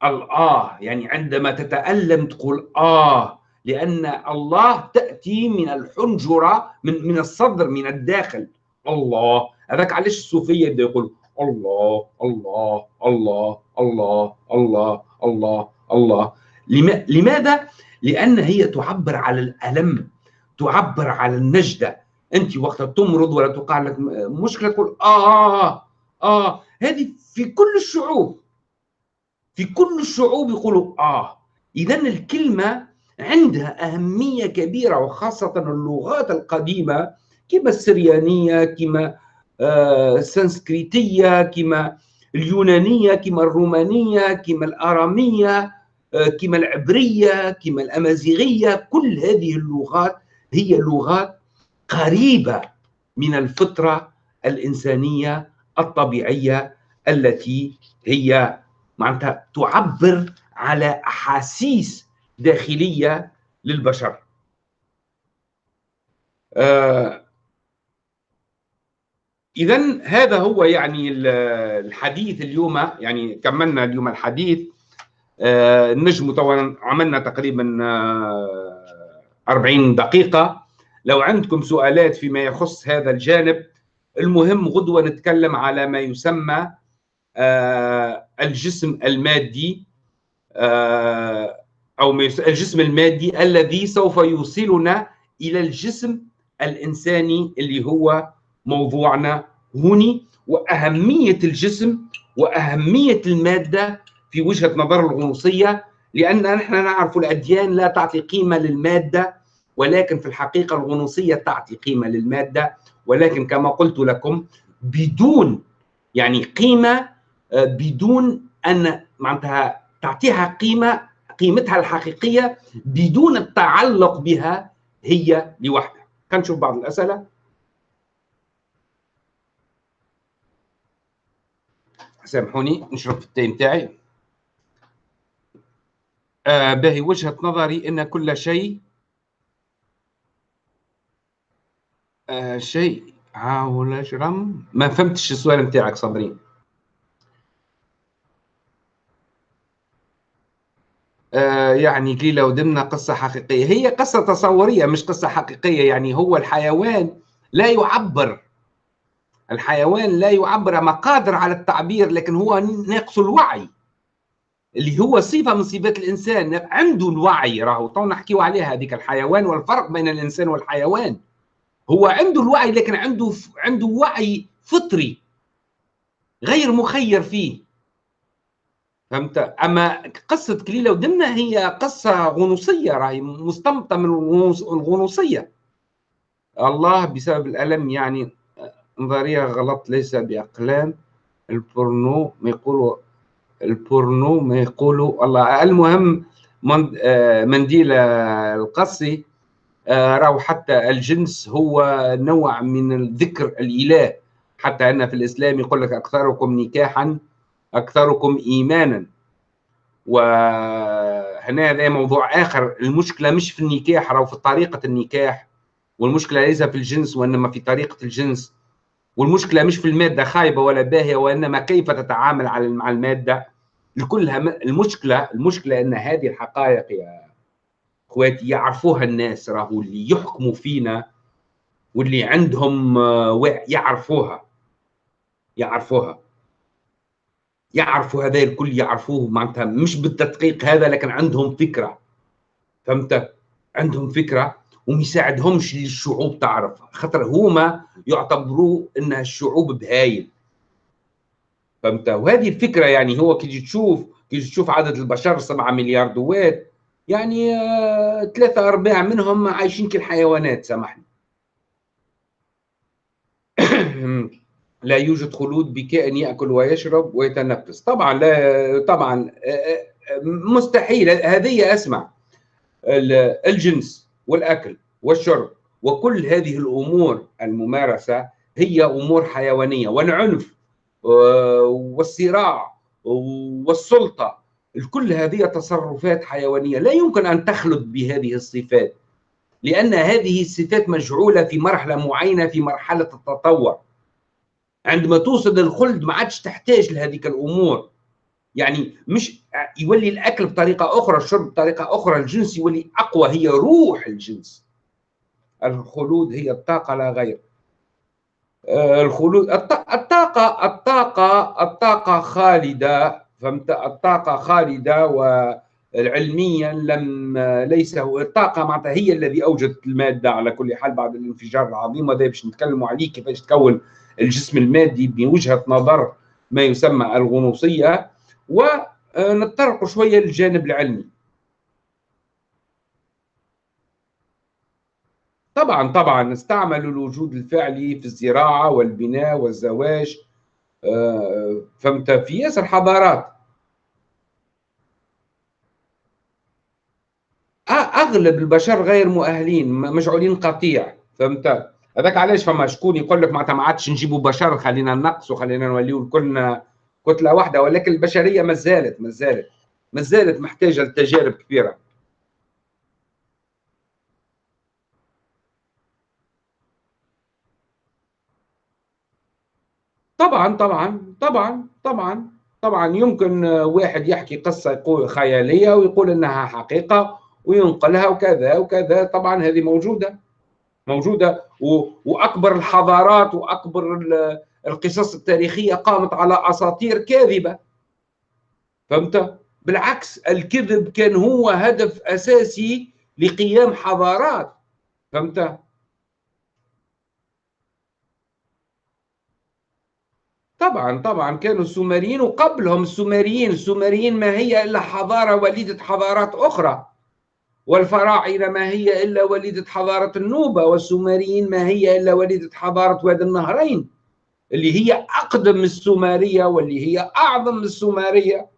الآه يعني عندما تتألم تقول آه لأن الله تأتي من الحنجرة من من الصدر من الداخل. الله. هذاك علاش الصوفية يبدأ يقول الله الله الله الله الله الله الله. لماذا؟ لأن هي تعبر على الألم تعبر على النجدة. أنت وقت تمرض ولا تقع لك مشكلة تقول آه آه, هذه في كل الشعوب في كل الشعوب يقولوا آه. إذا الكلمة عندها أهمية كبيرة وخاصة اللغات القديمة كما السريانية كما السنسكريتية كما اليونانية كما الرومانية كما الآرامية آه، كما العبرية كما الأمازيغية. كل هذه اللغات هي لغات قريبة من الفطرة الإنسانية الطبيعية التي هي معناتها تعبر على أحاسيس داخلية للبشر. آه إذا هذا هو يعني الحديث اليوم يعني كملنا اليوم الحديث. آه طبعا عملنا تقريبا آه 40 دقيقة. لو عندكم سؤالات فيما يخص هذا الجانب المهم غدوة نتكلم على ما يسمى آه الجسم المادي آه أو الجسم المادي الذي سوف يوصلنا إلى الجسم الإنساني اللي هو موضوعنا هوني وأهمية الجسم وأهمية المادة في وجهة نظر الغنوصية لأن نحن نعرف الأديان لا تعطي قيمة للمادة ولكن في الحقيقة الغنوصية تعطي قيمة للمادة ولكن كما قلت لكم بدون يعني قيمة آه، بدون أن معناتها تعطيها قيمة قيمتها الحقيقية بدون التعلق بها هي لوحدها. كنشوف بعض الأسئلة. سامحوني نشرب في التاي متاعي آه باهي وجهة نظري أن كل شيء آه شيء. عاول جرم ما فهمتش السؤال نتاعك صابرين. آه يعني قليلة ودمنا قصة حقيقية. هي قصة تصورية مش قصة حقيقية. يعني هو الحيوان لا يعبر الحيوان لا يعبر ما قادر على التعبير لكن هو ناقص الوعي. اللي هو صفة من صفات الإنسان عنده الوعي راهو. تو نحكيو عليها هذيك الحيوان والفرق بين الإنسان والحيوان. هو عنده الوعي لكن عنده عنده وعي فطري غير مخير فيه. فهمت؟ أما قصة كليلة ودمنه هي قصة غنوصية راهي مستنبطه من الغنوصية. الله بسبب الألم يعني نظرية غلط ليس بأقلام. البورنو ما يقولوا البورنو ما يقولوا الله المهم آه، منديل القصي آه، راهو حتى الجنس هو نوع من الذكر الإله. حتى أن في الإسلام يقول لك أكثركم نكاحا أكثركم ايمانا. وهنا هذا موضوع آخر. المشكلة مش في النكاح راهو في طريقة النكاح. والمشكلة ليس في الجنس وإنما في طريقة الجنس. والمشكلة مش في المادة خايبة ولا باهية وإنما كيف تتعامل مع المادة؟ لكلها المشكلة المشكلة إن هذه الحقائق يا إخواتي يعرفوها الناس راهو اللي يحكموا فينا واللي عندهم آه، يعرفوها يعرفوها. يعرفوا هذا الكل يعرفوه معناتها مش بالتدقيق هذا لكن عندهم فكرة. فهمت؟ عندهم فكرة وما يساعدهمش للشعوب تعرف خاطر هما يعتبروا انها الشعوب بهايل. فهمت؟ وهذه الفكرة يعني هو كي تشوف كي تشوف عدد البشر 7 مليار دوات يعني آه، ثلاثة أرباع منهم عايشين كالحيوانات سامحني. لا يوجد خلود بكائن يأكل ويشرب ويتنفس. طبعا لا طبعا آه، آه، مستحيل. هذه أسمع. الجنس. والأكل والشرب وكل هذه الأمور الممارسة هي أمور حيوانية والعنف والصراع والسلطة. كل هذه تصرفات حيوانية. لا يمكن أن تخلد بهذه الصفات لأن هذه الصفات مجعولة في مرحلة معينة في مرحلة التطور. عندما توصل للخلد ما عادش تحتاج لهذيك الأمور. يعني مش يولي الأكل بطريقة أخرى الشرب بطريقة أخرى الجنس يولي أقوى هي روح الجنس. الخلود هي الطاقة لا غير. آه، الخلود الطاقة الطاقة الطاقة خالدة فهمت؟ الطاقة خالدة وعلميا لم ليس هو الطاقة معناتها هي الذي أوجدت المادة على كل حال بعد الانفجار العظيم وهذا باش نتكلموا عليه كيفاش تكون الجسم المادي بوجهة نظر ما يسمى الغنوصية. ونتطرق شوية للجانب العلمي. طبعا طبعا استعملوا الوجود الفعلي في الزراعة والبناء والزواج آه، فهمت؟ في ياسر حضارات. أغلب البشر غير مؤهلين مجعولين قطيع فهمت؟ هذاك علاش فما شكون يقول لك معناتها ما عادش نجيبوا بشر خلينا نقصوا خلينا نوليو كلنا كتله واحدة ولكن البشرية ما زالت ما زالت ما زالت محتاجة لتجارب كبيرة. طبعا طبعا طبعا طبعا طبعا يمكن واحد يحكي قصة يقول خيالية ويقول إنها حقيقة وينقلها وكذا وكذا طبعا هذه موجودة موجودة وأكبر الحضارات وأكبر القصص التاريخية قامت على أساطير كاذبة. فهمت؟ بالعكس الكذب كان هو هدف أساسي لقيام حضارات. فهمت؟ طبعا طبعا كانوا السومريين وقبلهم السومريين. السومريين ما هي إلا حضارة وليدة حضارات أخرى. والفراعنة ما هي إلا وليدة حضارة النوبة. والسومريين ما هي إلا وليدة حضارة وادي النهرين. اللي هي أقدم من السومرية واللي هي أعظم من السومرية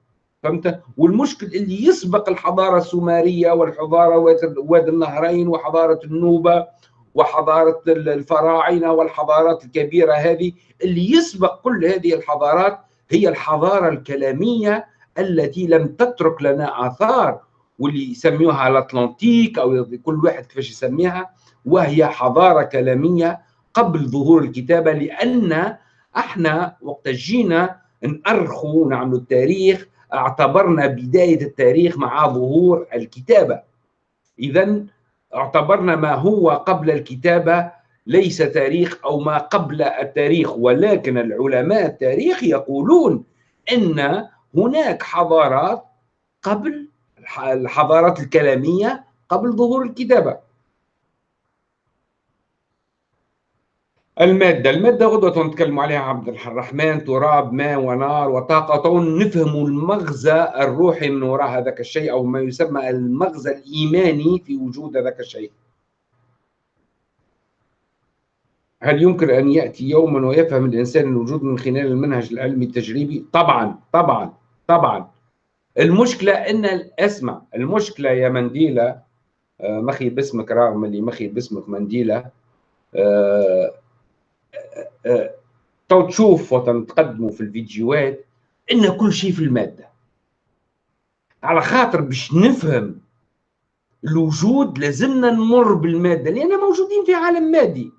فهمت؟ والمشكل اللي يسبق الحضارة السومرية والحضارة وادي النهرين وحضارة النوبة وحضارة الفراعنة والحضارات الكبيرة هذه اللي يسبق كل هذه الحضارات هي الحضارة الكلامية التي لم تترك لنا آثار واللي يسميوها الاطلنطيك أو كل واحد كيفاش يسميها وهي حضارة كلامية قبل ظهور الكتابة لأن إحنا وقت جينا نأرخوا ونعملوا التاريخ اعتبرنا بداية التاريخ مع ظهور الكتابة. اذا اعتبرنا ما هو قبل الكتابة ليس تاريخ أو ما قبل التاريخ ولكن العلماء التاريخ يقولون إن هناك حضارات قبل الحضارات الكلامية قبل ظهور الكتابة. المادة المادة غدوة نتكلم عليها عبد الرحمن تراب ماء ونار وطاقة. نفهم المغزى الروحي من وراء هذاك الشيء أو ما يسمى المغزى الإيماني في وجود هذاك الشيء. هل يمكن أن يأتي يوما ويفهم الإنسان الوجود من خلال المنهج العلمي التجريبي؟ طبعا طبعا طبعا. المشكلة أن اسمع المشكلة يا منديلة آه، مخي باسمك رغم اللي مخي باسمك منديلة تو تشوف وتقدموا في الفيديوهات إن كل شيء في المادة. على خاطر باش نفهم الوجود لازمنا نمر بالمادة لأن موجودين في عالم مادي.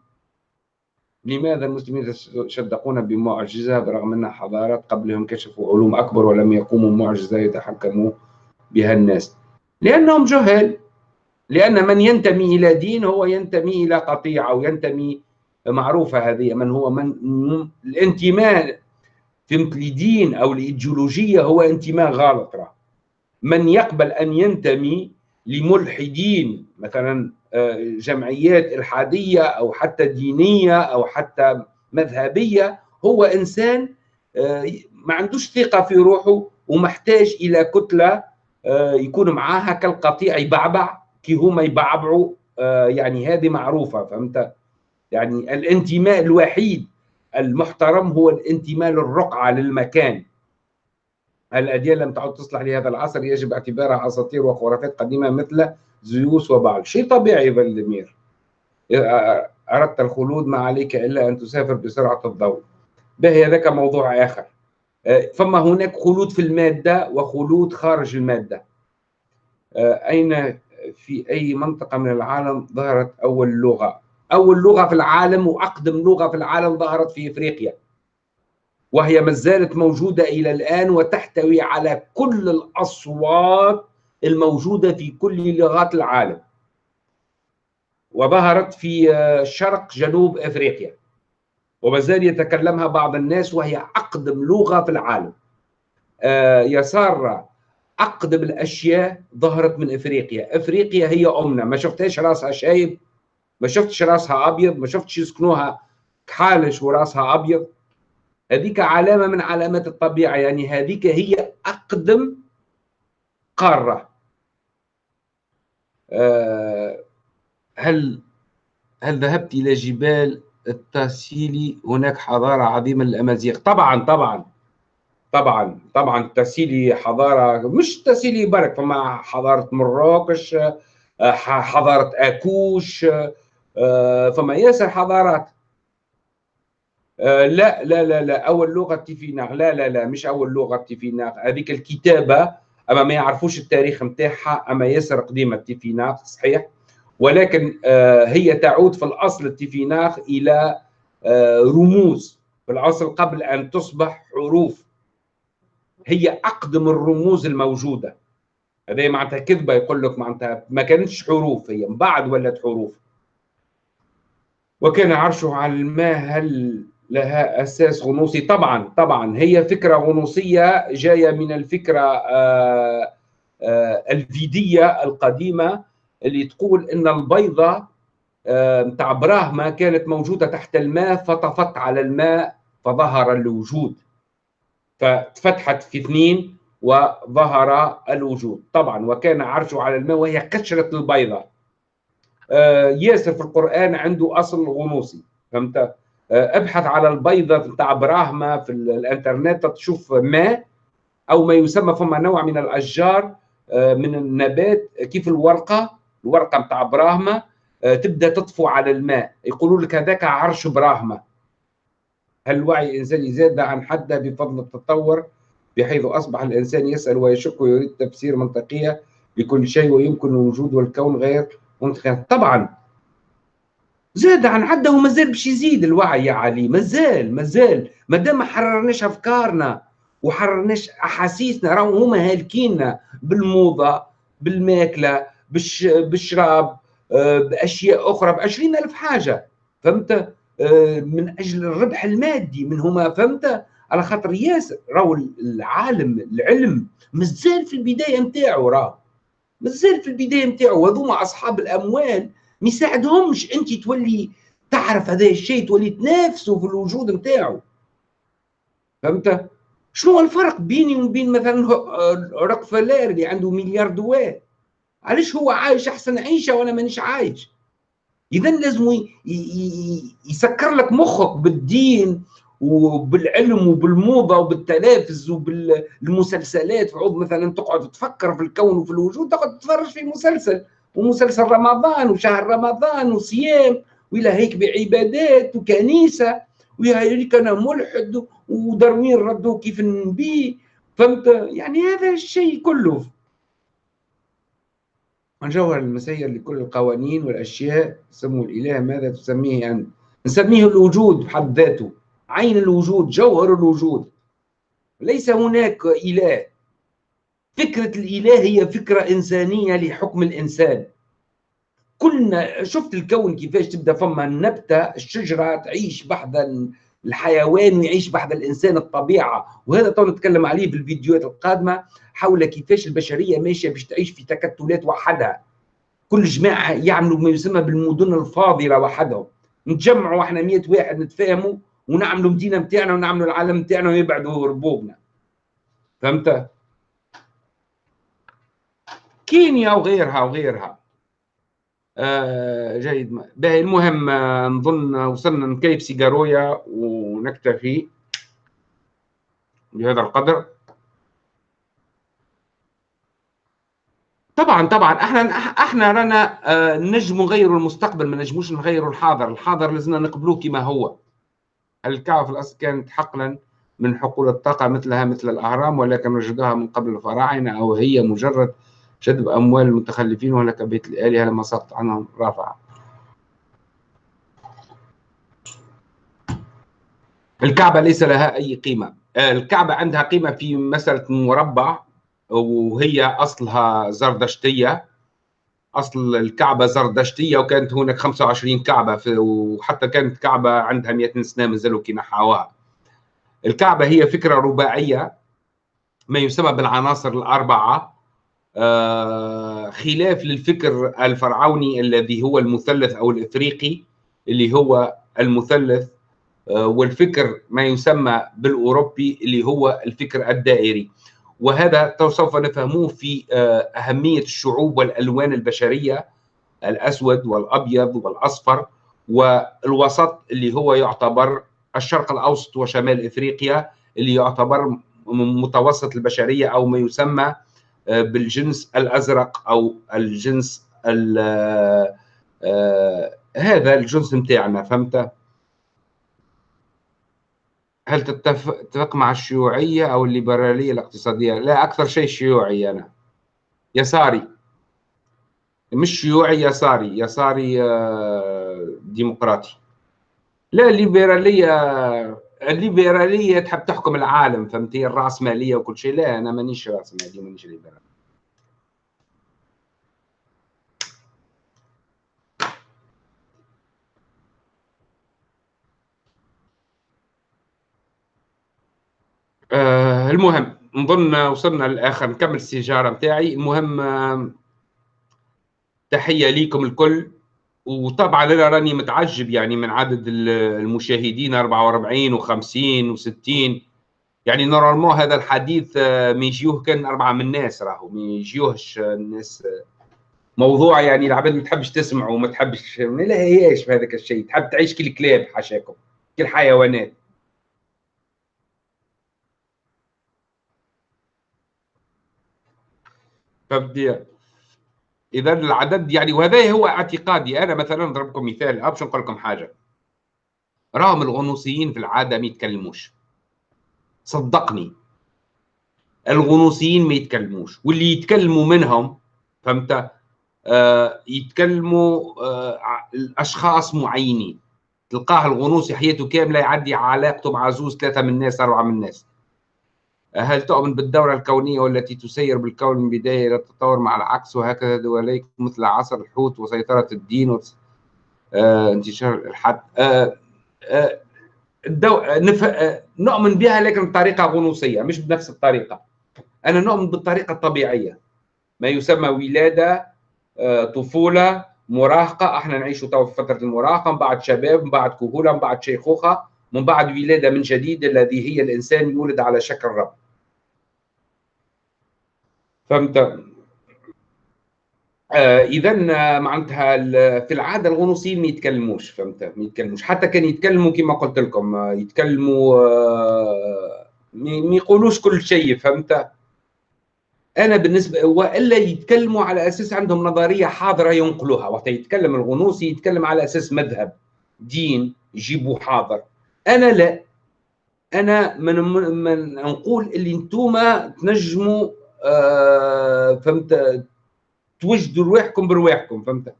لماذا المسلمين يصدقون بمعجزة برغم ان حضارات قبلهم كشفوا علوم أكبر ولم يقوموا معجزة يتحكموا بها الناس؟ لأنهم جهال لأن من ينتمي إلى دين هو ينتمي إلى قطيعة وينتمي معروفة هذه من هو من الانتماء فهمت لدين أو لايديولوجيه هو انتماء غلط راه. من يقبل أن ينتمي لملحدين مثلا آه، جمعيات إلحادية أو حتى دينية أو حتى مذهبية هو إنسان آه، ما عندوش ثقة في روحه ومحتاج إلى كتلة آه، يكون معاها كالقطيع يبعبع كي هما يبعبعوا يعني هذه معروفة فهمت؟ يعني الانتماء الوحيد المحترم هو الانتماء للرقعة للمكان. الأديان لم تعد تصلح لهذا العصر يجب اعتبارها أساطير وخرافات قديمة مثل زيوس وبعل شيء طبيعي فالدمير أردت الخلود ما عليك إلا أن تسافر بسرعة الضوء. به هذاك موضوع آخر. فما هناك خلود في المادة وخلود خارج المادة. أين في أي منطقة من العالم ظهرت أول لغة؟ أول لغة في العالم وأقدم لغة في العالم ظهرت في إفريقيا. وهي ما زالت موجودة إلى الآن وتحتوي على كل الأصوات الموجودة في كل لغات العالم. وظهرت في شرق جنوب أفريقيا. وما زال يتكلمها بعض الناس وهي أقدم لغة في العالم. آه، يسار أقدم الأشياء ظهرت من أفريقيا. أفريقيا هي أمنا. ما شفتهاش راسها شايب ما شفتش راسها أبيض ما شفتش يسكنوها كحالش وراسها أبيض. هذيك علامة من علامات الطبيعة يعني هذيك هي أقدم قارة. آه، هل هل ذهبت إلى جبال التاسيلي؟ هناك حضارة عظيمة للأمازيغ. طبعا طبعا طبعا طبعا التاسيلي حضارة مش التاسيلي برك فما حضارة مراكش آه، حضارة أكوش آه، فما ياسر حضارات آه، لا لا لا لا أول لغة تيفيناغ لا لا لا مش أول لغة تيفيناغ هذيك الكتابة أما ما يعرفوش التاريخ نتاعها أما ياسر قديمه تيفيناغ صحيح؟ ولكن آه، هي تعود في الأصل التيفيناغ إلى آه، رموز. في الأصل قبل أن تصبح حروف. هي أقدم الرموز الموجودة. هذه معناتها كذبة يقول لك معناتها ما كانتش حروف هي من بعد ولت حروف. وكان عرشه على الماء هل لها أساس غنوصي؟ طبعا طبعا. هي فكرة غنوصية جاية من الفكرة آه، آه، الفيدية القديمة اللي تقول إن البيضة نتاع آه، براهما كانت موجودة تحت الماء فطفت على الماء فظهر الوجود. فتفتحت في اثنين وظهر الوجود. طبعا وكان عرشه على الماء وهي قشره البيضة. ياسر في القرآن عنده أصل غنوصي فهمت؟ آه، أبحث على البيضة بتاع براهما في الإنترنت تشوف ماء أو ما يسمى فما نوع من الأشجار آه، من النبات كيف الورقة الورقة بتاع براهما آه، تبدأ تطفو على الماء. يقولوا لك هذاك عرش براهما هل الوعي الانساني زاد عن حده بفضل التطور؟ بحيث أصبح الإنسان يسأل ويشك ويريد تفسير منطقية لكل شيء ويمكن الوجود والكون غير طبعا. زاد عن عده وما زال باش يزيد الوعي يا علي ما زال ما زال. ما حررناش أفكارنا وحررناش أحاسيسنا راهو هما هالكينا بالموضة بالماكلة بالش بالشراب آه، بأشياء أخرى ب ألف حاجة. فهمت؟ آه، من أجل الربح المادي من هما فهمت؟ على خاطر ياسر راهو العالم العلم مازال في البداية نتاعو راه. مازال في البداية نتاعو هذوما أصحاب الأموال ما يساعدهمش. أنت تولي تعرف هذا الشيء تولي تنافسه في الوجود نتاعو فهمت؟ شنو الفرق بيني وبين مثلا روكفلير اللي عنده مليار دولار علاش هو عايش أحسن عيشة وأنا مانيش عايش؟ اذا لازم يسكر لك مخك بالدين وبالعلم وبالموضة وبالتلافز وبالمسلسلات. وعود مثلا تقعد تفكر في الكون وفي الوجود تقعد تتفرج في مسلسل ومسلسل رمضان وشهر رمضان وصيام وإلى هيك بعبادات وكنيسة وهيك أنا ملحد ودروين ردوا كيف النبي فهمت؟ يعني هذا الشيء كله. عن جوهر المسير لكل القوانين والأشياء سموا الإله ماذا تسميه؟ انت؟ نسميه الوجود بحد ذاته. عين الوجود جوهر الوجود. ليس هناك إله. فكرة الإله هي فكرة إنسانية لحكم الإنسان. كلنا شفت الكون كيفاش تبدأ فما النبتة الشجرة تعيش بحذا الحيوان ويعيش بحذا الإنسان الطبيعة. وهذا تو نتكلم عليه في الفيديوهات القادمة حول كيفاش البشرية ماشية باش تعيش في تكتلات وحدها. كل جماعة يعملوا ما يسمى بالمدن الفاضلة وحدهم. نتجمعوا إحنا 100 واحد نتفاهموا. ونعملوا مدينة متاعنا ونعملوا العالم متاعنا ويبعدوا ربوبنا. فهمت؟ كينيا وغيرها وغيرها. آه جيد. باهي المهم آه نظن وصلنا نكيف سيجارويا ونكتفي بهذا القدر. طبعا طبعا إحنا إحنا رانا آه نجم نغيروا المستقبل ما نجموش نغيروا الحاضر. الحاضر لازمنا نقبلوه كما هو. الكعبة في الأصل كانت حقلا من حقول الطاقة مثلها مثل الأهرام ولكن وجدوها من قبل الفراعنة أو هي مجرد جذب أموال المتخلفين وهلك بيت الآلهة لما سقط عنهم رافعة الكعبة ليس لها أي قيمة. الكعبة عندها قيمة في مسألة مربع وهي أصلها زردشتية. أصل الكعبة زردشتية وكانت هناك 25 كعبة وحتى كانت كعبة عندها 100 سنة مازالوا كي نحاوها. الكعبة هي فكرة رباعية ما يسمى بالعناصر الأربعة. آه، خلاف للفكر الفرعوني الذي هو المثلث أو الإفريقي اللي هو المثلث آه، والفكر ما يسمى بالأوروبي اللي هو الفكر الدائري. وهذا سوف نفهموه في آه، أهمية الشعوب والألوان البشرية الأسود والأبيض والأصفر والوسط اللي هو يعتبر الشرق الأوسط وشمال إفريقيا اللي يعتبر متوسط البشرية أو ما يسمى آه، بالجنس الأزرق أو الجنس هذا الجنس متاعنا فهمت؟ هل تتفق مع الشيوعية أو الليبرالية الاقتصادية؟ لا أكثر شيء شيوعي أنا. يساري. مش شيوعي يساري. يساري آه، ديمقراطي. لا الليبرالية الليبرالية تحب تحكم العالم فهمتي؟ الرأسمالية وكل شيء. لا أنا مانيش رأسمالي مانيش ليبرالي. آه المهم نظن وصلنا للآخر نكمل السيجارة نتاعي. المهم آه تحية ليكم الكل. وطبعا أنا راني متعجب يعني من عدد المشاهدين 44 و50 و60 يعني نورمالمون هذا الحديث آه ما يجيوه كان أربعة من الناس راهو ما يجيوهش الناس. آه، موضوع يعني العباد ما تحبش تسمع وما تحبش ما لهياش في هذاك الشيء. تحب تعيش كالكلاب حاشاكم كالحيوانات فهمت اذا العدد يعني وهذا هو اعتقادي. أنا مثلا نضربكم مثال. باش نقول لكم حاجة. راهم الغنوصيين في العادة ما يتكلموش. صدقني. الغنوصيين ما يتكلموش. واللي يتكلموا منهم فهمت؟ آه يتكلموا آه الأشخاص معينين. تلقاه الغنوصي حياته كاملة يعدي علاقته مع زوز ثلاثة من الناس أربعة من الناس. هل تؤمن بالدورة الكونية والتي تسير بالكون من بداية إلى التطور مع العكس وهكذا؟ دواليك مثل عصر الحوت وسيطرة الدين وانتشار آه انتشار الحد. آه آه الدو... نف... آه نؤمن بها لكن بطريقة غنوصية مش بنفس الطريقة. أنا نؤمن بالطريقة الطبيعية. ما يسمى ولادة آه طفولة مراهقة. أحنا نعيش تو في فترة المراهقة من بعد شباب من بعد كهولة من بعد شيخوخة من بعد ولادة من جديد الذي هي الإنسان يولد على شكل رب. فهمت؟ آه اذا معناتها في العادة الغنوصيين ما يتكلموش فهمت؟ ما يتكلموش. حتى كان يتكلموا كما قلت لكم آه، يتكلموا آه ما يقولوش كل شيء فهمت؟ أنا بالنسبة وإلا يتكلموا على أساس عندهم نظرية حاضرة ينقلوها. وقت يتكلم الغنوصي يتكلم على أساس مذهب دين يجيبوا حاضر. أنا لا. أنا من, من نقول اللي أنتم تنجموا آه، فهمت؟ توجدوا رواحكم برواحكم فهمت؟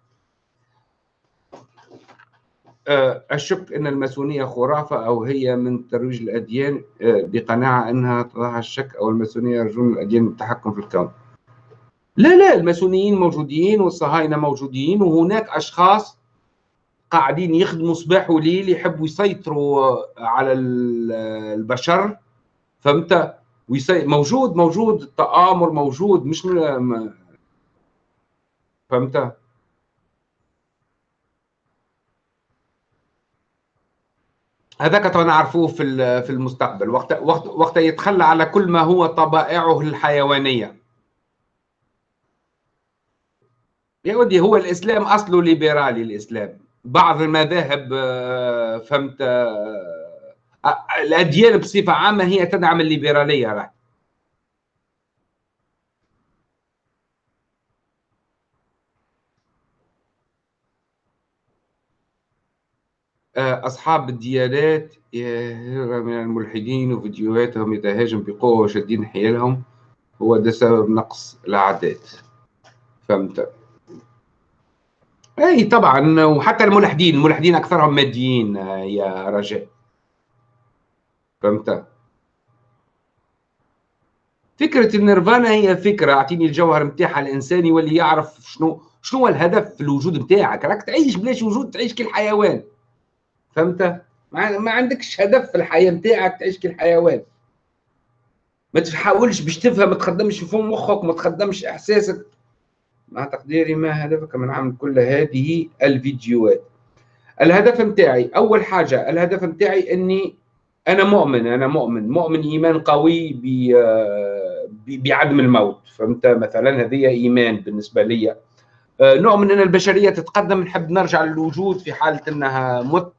آه، الشك أن الماسونية خرافة أو هي من ترويج الأديان آه، بقناعة أنها تضع الشك أو الماسونية يرجون الأديان التحكم في الكون. لا لا الماسونيين موجودين والصهاينة موجودين وهناك أشخاص قاعدين يخدموا صباح وليل يحبوا يسيطروا على البشر فهمت؟ ويسي... موجود موجود التآمر موجود مش م... فهمت؟ هذاك نعرفوه في في المستقبل. وقت وقت وقت يتخلى على كل ما هو طبائعه الحيوانية. يا ودي هو الإسلام اصله ليبرالي الإسلام. بعض المذاهب آه، فهمت آه، الأديان بصفة عامة هي تدعم الليبرالية راه أصحاب الديانات من الملحدين وفيديوهاتهم يتهاجم بقوة وشادين حيالهم هو ده سبب نقص العادات. فهمت؟ أي طبعا وحتى الملحدين الملحدين أكثرهم ماديين يا رجاء. فهمت؟ فكرة النيرفانا هي فكرة أعطيني الجوهر نتاعها الانسان يولي يعرف شنو شنو هو الهدف في الوجود نتاعك راك تعيش بلاش وجود تعيش كالحيوان فهمت؟ ما عندكش هدف في الحياة نتاعك تعيش كالحيوان ما تحاولش باش تفهم ما تخدمش في مخك ما تخدمش إحساسك. مع تقديري ما هدفك؟ من عمل كل هذه الفيديوهات. الهدف نتاعي أول حاجة الهدف نتاعي إني أنا مؤمن أنا مؤمن. مؤمن إيمان قوي بعدم الموت. فهمت؟ مثلا هذه إيمان بالنسبة لي. آه، نؤمن أن البشرية تتقدم. نحب نرجع للوجود في حالة أنها مت.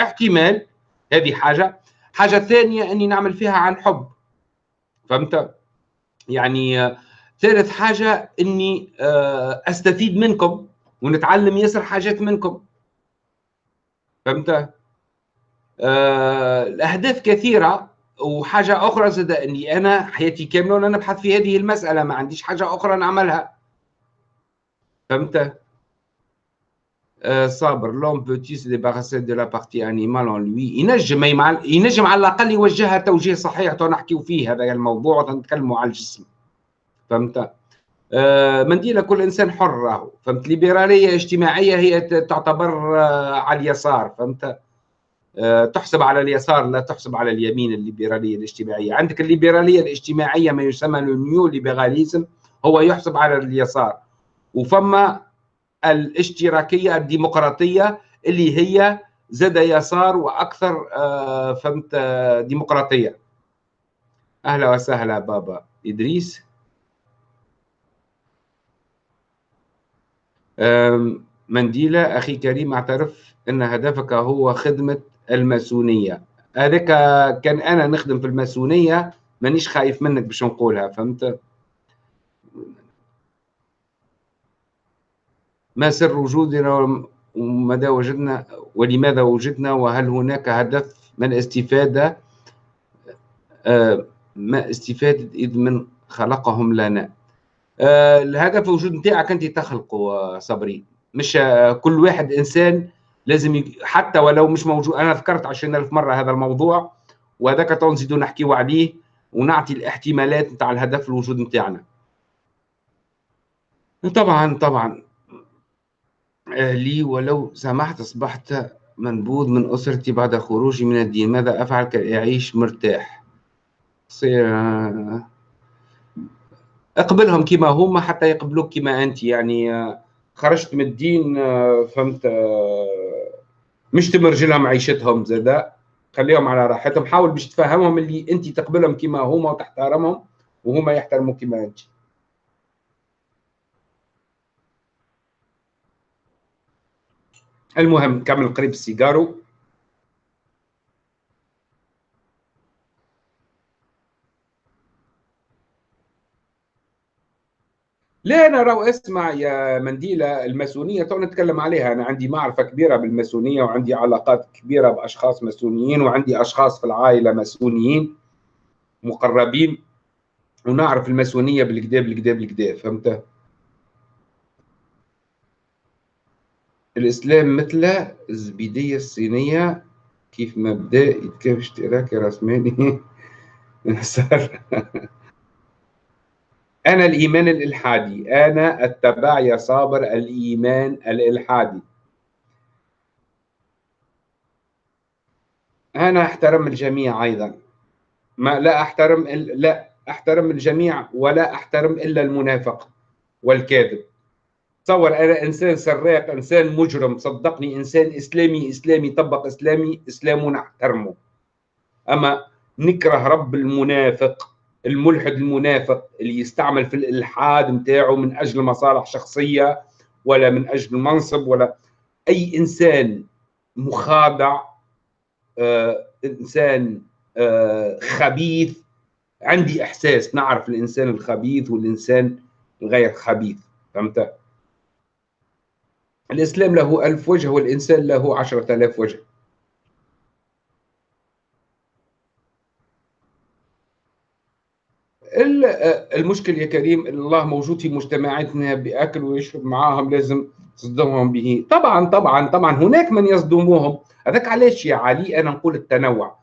احتمال هذه حاجة. حاجة ثانية أني نعمل فيها عن حب. فهمت؟ يعني آه، ثالث حاجة أني آه، أستفيد منكم ونتعلم ياسر حاجات منكم. فهمت؟ الأهداف كثيرة وحاجة أخرى زاد أني أنا حياتي كاملة وأنا نبحث في هذه المسألة ما عنديش حاجة أخرى نعملها. فهمت؟ آه صابر l'on peut se débarrasser de la partie animale en lui ينجم ينجم على الأقل يوجهها توجيه صحيح تو نحكيو فيه هذا الموضوع ونتكلموا على الجسم. فهمت؟ آه منديلة كل إنسان حر راهو فهمت؟ ليبرالية اجتماعية هي تعتبر آه على اليسار. فهمت؟ تحسب على اليسار لا تحسب على اليمين الليبرالية الاجتماعية. عندك الليبرالية الاجتماعية ما يسمى ال néo-libéralisme هو يحسب على اليسار. وفما الاشتراكية الديمقراطية اللي هي زاد يسار وأكثر آه، فهمت آه، ديمقراطية. أهلا وسهلا بابا إدريس. منديلة أخي كريم أعترف أن هدفك هو خدمة الماسونية. هذاك كان أنا نخدم في الماسونية مانيش خايف منك باش نقولها فهمت؟ ما سر وجودنا ومدى وجدنا؟ ولماذا وجدنا؟ وهل هناك هدف من الاستفادة؟ آه، ما استفادة إذ من خلقهم لنا. آه، الهدف وجود نتاعك أنت تخلقه صبري. مش كل واحد إنسان لازم يج... حتى ولو مش موجود أنا ذكرت 20000 مرة هذا الموضوع وهذاك نزيدو نحكيو عليه ونعطي الاحتمالات نتاع الهدف الوجود نتاعنا. طبعا طبعا. لي ولو سمحت أصبحت منبوذ من أسرتي بعد خروجي من الدين. ماذا أفعل كي اعيش مرتاح صير أقبلهم كما هم حتى يقبلوك كما أنت. يعني خرجت من الدين فهمت مش تمرج لهم عيشتهم زادا خليهم على راحتهم. حاول باش تفهمهم اللي انت تقبلهم كما هما وتحترمهم وهما يحترموك كما انت. المهم كمل قريب السيجارو. لا أنا راهو اسمع يا منديلة الماسونية تو نتكلم عليها. أنا عندي معرفة كبيرة بالماسونية وعندي علاقات كبيرة بأشخاص ماسونيين وعندي أشخاص في العائلة ماسونيين مقربين. ونعرف الماسونية بالكدا بالكدا بالكدا فهمت؟ الإسلام مثل الزبيدية الصينية كيف مبدا يتكافئ اشتراكي راسمالي أنا الإيمان الإلحادي. أنا أتبع يا صابر الإيمان الإلحادي. أنا أحترم الجميع أيضا. ما لا أحترم لا أحترم الجميع ولا أحترم إلا المنافق والكاذب. تصور أنا إنسان سراق إنسان مجرم صدقني إنسان إسلامي إسلامي طبق إسلامي إسلامه نحترمه أما نكره رب المنافق الملحد المنافق اللي يستعمل في الإلحاد نتاعه من أجل مصالح شخصية ولا من أجل منصب ولا أي إنسان مخادع آه إنسان آه خبيث. عندي إحساس نعرف الإنسان الخبيث والإنسان الغير خبيث فهمت؟ الإسلام له ألف وجه والإنسان له عشرة آلاف وجه. المشكل يا كريم الله موجود في مجتمعاتنا بيأكل ويشرب معاهم لازم تصدمهم به. طبعا طبعا طبعا هناك من يصدموهم. هذاك علاش يا علي؟ أنا نقول التنوع.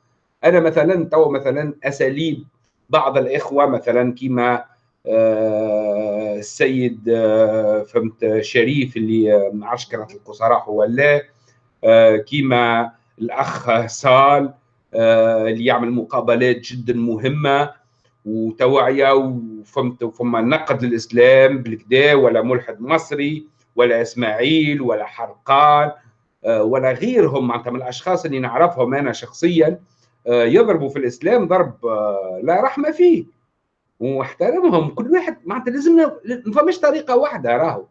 أنا مثلا تو مثلا أساليب بعض الإخوة مثلا كما آه، السيد آه، فهمت شريف اللي معسكرة القصراء هو لا. كما الأخ سال اللي يعمل مقابلات جدا مهمة. وتوعية وفهمت فما نقد للإسلام بالكدا ولا ملحد مصري ولا إسماعيل ولا حرقان آه، ولا غيرهم. معناتها من الأشخاص اللي نعرفهم أنا شخصيا آه، يضربوا في الإسلام ضرب آه، لا رحمة فيه. واحترمهم. كل واحد معناتها لازم ما فماش طريقة واحدة راهو.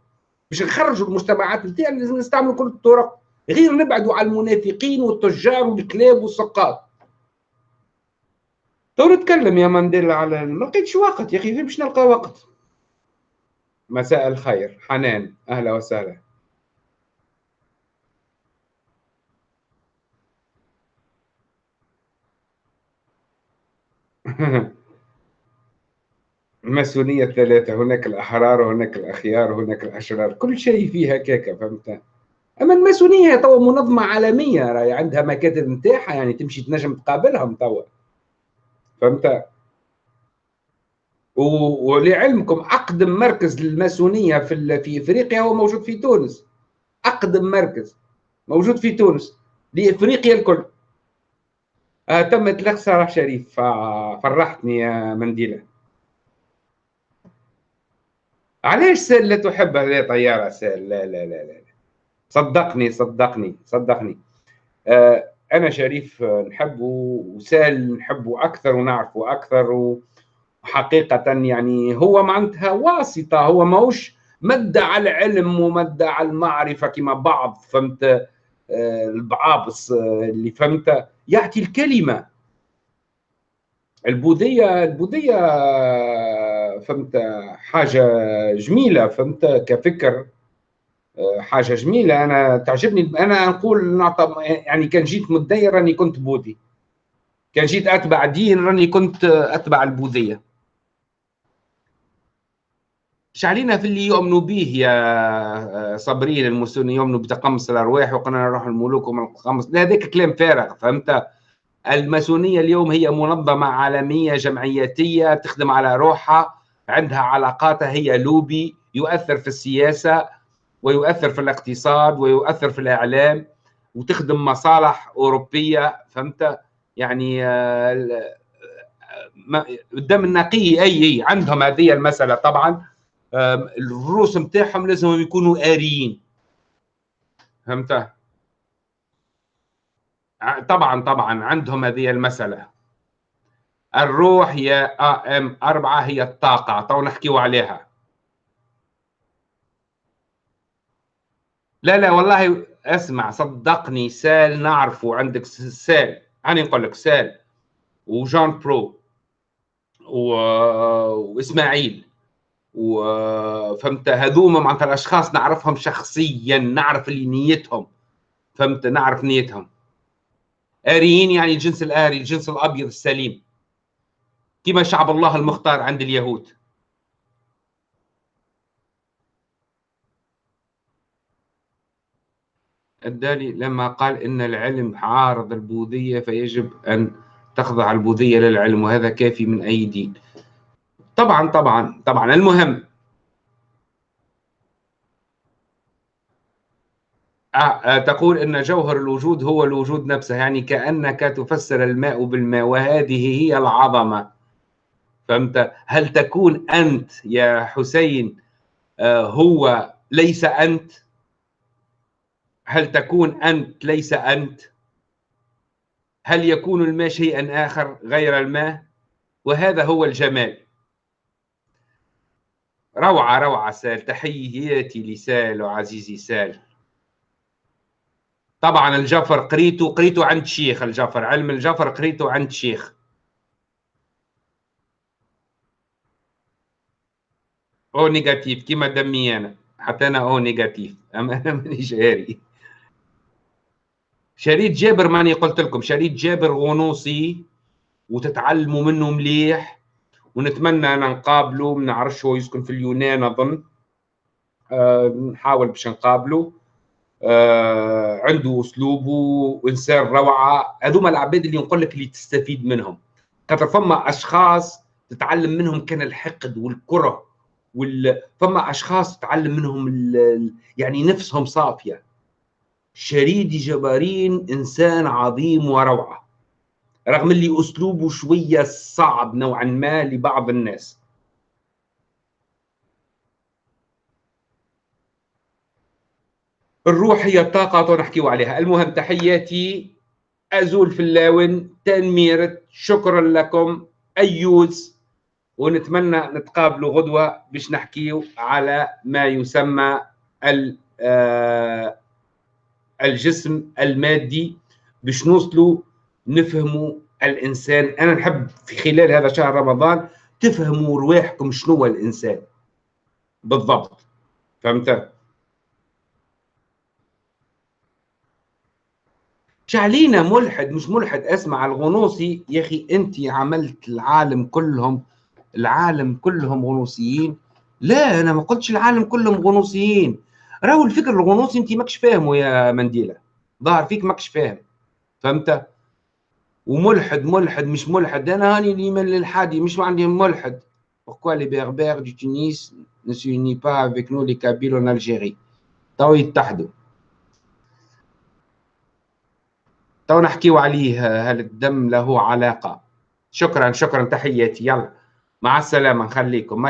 باش نخرجوا المجتمعات نتاعنا لازم نستعملوا كل الطرق. غير نبعدوا على المنافقين والتجار والكلاب والسقاط. تو نتكلم يا مانديلا على ما لقيتش وقت يا أخي فين باش نلقى وقت؟ مساء الخير حنان أهلا وسهلا. الماسونية الثلاثة هناك الأحرار وهناك الأخيار وهناك الأشرار كل شيء فيها كيكة فهمت؟ أما الماسونية توا منظمة عالمية راهي عندها مكاتب نتاعها يعني تمشي تنجم تقابلهم توا. فهمت؟ ولعلمكم أقدم مركز للماسونية في في إفريقيا هو موجود في تونس. أقدم مركز موجود في تونس لإفريقيا الكل. آه تمت لك صلاح شريف. فرحتني يا منديلة. علاش سال لا تحب هذه طيارة؟ سال. لا لا لا لا. صدقني صدقني صدقني. آه أنا شريف نحبه وسال نحبه أكثر ونعرفه أكثر وحقيقة يعني هو معناتها واسطة هو ماهوش مدعى العلم ومدعى المعرفة كما بعض فهمت؟ آه، البعابص آه، اللي فهمت؟ يعطي الكلمة. البوذية البوذية آه، فهمت؟ حاجة جميلة فهمت؟ كفكر. حاجة جميلة. أنا تعجبني. أنا نقول نعطى يعني كان جيت متدين راني كنت بوذي كان جيت أتبع دين راني كنت أتبع البوذية. مش علينا في اللي يؤمنوا به يا صابرين المسلمين؟ يؤمنوا بتقمص الأرواح وقلنا نروح الملوك ومن التقمص هذاك كلام فارغ فهمت؟ الماسونية اليوم هي منظمة عالمية جمعياتيه تخدم على روحها عندها علاقاتها هي لوبي يؤثر في السياسة. ويؤثر في الاقتصاد ويؤثر في الإعلام وتخدم مصالح أوروبية فهمت؟ يعني الدم النقي أي أي عندهم هذه المسألة طبعا الرؤوس نتاعهم لازم يكونوا آريين. فهمت؟ طبعا طبعا عندهم هذه المسألة. الروح هي إم أربعة هي الطاقة تو نحكيو عليها. لا لا والله اسمع صدقني سال نعرفه. عندك سال. أنا نقول لك سال. وجان برو. و... وإسماعيل. وفهمت هذوما معناتها الأشخاص نعرفهم شخصيا نعرف اللي نيتهم. فهمت؟ نعرف نيتهم. آريين يعني الجنس الآري الجنس الأبيض السليم. كما شعب الله المختار عند اليهود. الدالي لما قال إن العلم عارض البوذية فيجب أن تخضع البوذية للعلم وهذا كافي من أي دين. طبعا طبعا طبعا المهم. آه، آه، تقول إن جوهر الوجود هو الوجود نفسه يعني كأنك تفسر الماء بالماء وهذه هي العظمة. فهمت؟ هل تكون أنت يا حسين آه، هو ليس أنت؟ هل تكون أنت ليس أنت؟ هل يكون الماء شيئا آخر غير الماء؟ وهذا هو الجمال. روعة روعة سال. تحياتي لسال وعزيزي سال. طبعا الجفر قريته قريته عند شيخ الجفر. علم الجفر قريته عند شيخ O négatif كيما دمي أنا. حتى أنا O négatif. أما أنا ماني جاري شريط جابر ماني قلت لكم شريط جابر غنوصي وتتعلموا منه مليح ونتمنى أن نقابله ما نعرفش هو يسكن في اليونان أظن. أه نحاول باش نقابله آه عنده اسلوبه وإنسان روعة. هذوما العباد اللي نقول لك اللي تستفيد منهم. خاطر فما أشخاص تتعلم منهم كان الحقد والكره وال... فما أشخاص تتعلم منهم ال... يعني نفسهم صافية. شريدي جبارين إنسان عظيم وروعة. رغم اللي أسلوبه شوية صعب نوعا ما لبعض الناس. الروح هي الطاقة ونحكيو عليها. المهم تحياتي أزول في اللاون تنميرة شكرا لكم أيوز. ونتمنى نتقابلوا غدوة باش نحكيو على ما يسمى آه، الجسم المادي باش نوصلوا نفهموا الإنسان. أنا نحب في خلال هذا شهر رمضان تفهموا رواحكم شنو هو الإنسان. بالضبط. فهمت؟ شعلينا ملحد مش ملحد. اسمع الغنوصي. يا أخي أنت عملت العالم كلهم العالم كلهم غنوصيين. لا أنا ما قلتش العالم كلهم غنوصيين. راهو الفكر الغنوصي انت ماكش فاهمه يا منديلة. ظاهر فيك ماكش فاهم. فهمت؟ وملحد ملحد مش ملحد. أنا هاني اللي من الحادي مش عندي ملحد. Pourquoi les berbères du Tunis ne s'unissent pas avec nous les Kabyles en Algérie? تو يتحدوا تو نحكيو عليه هل الدم له علاقة شكرا شكرا تحياتي يلا مع السلامة نخليكم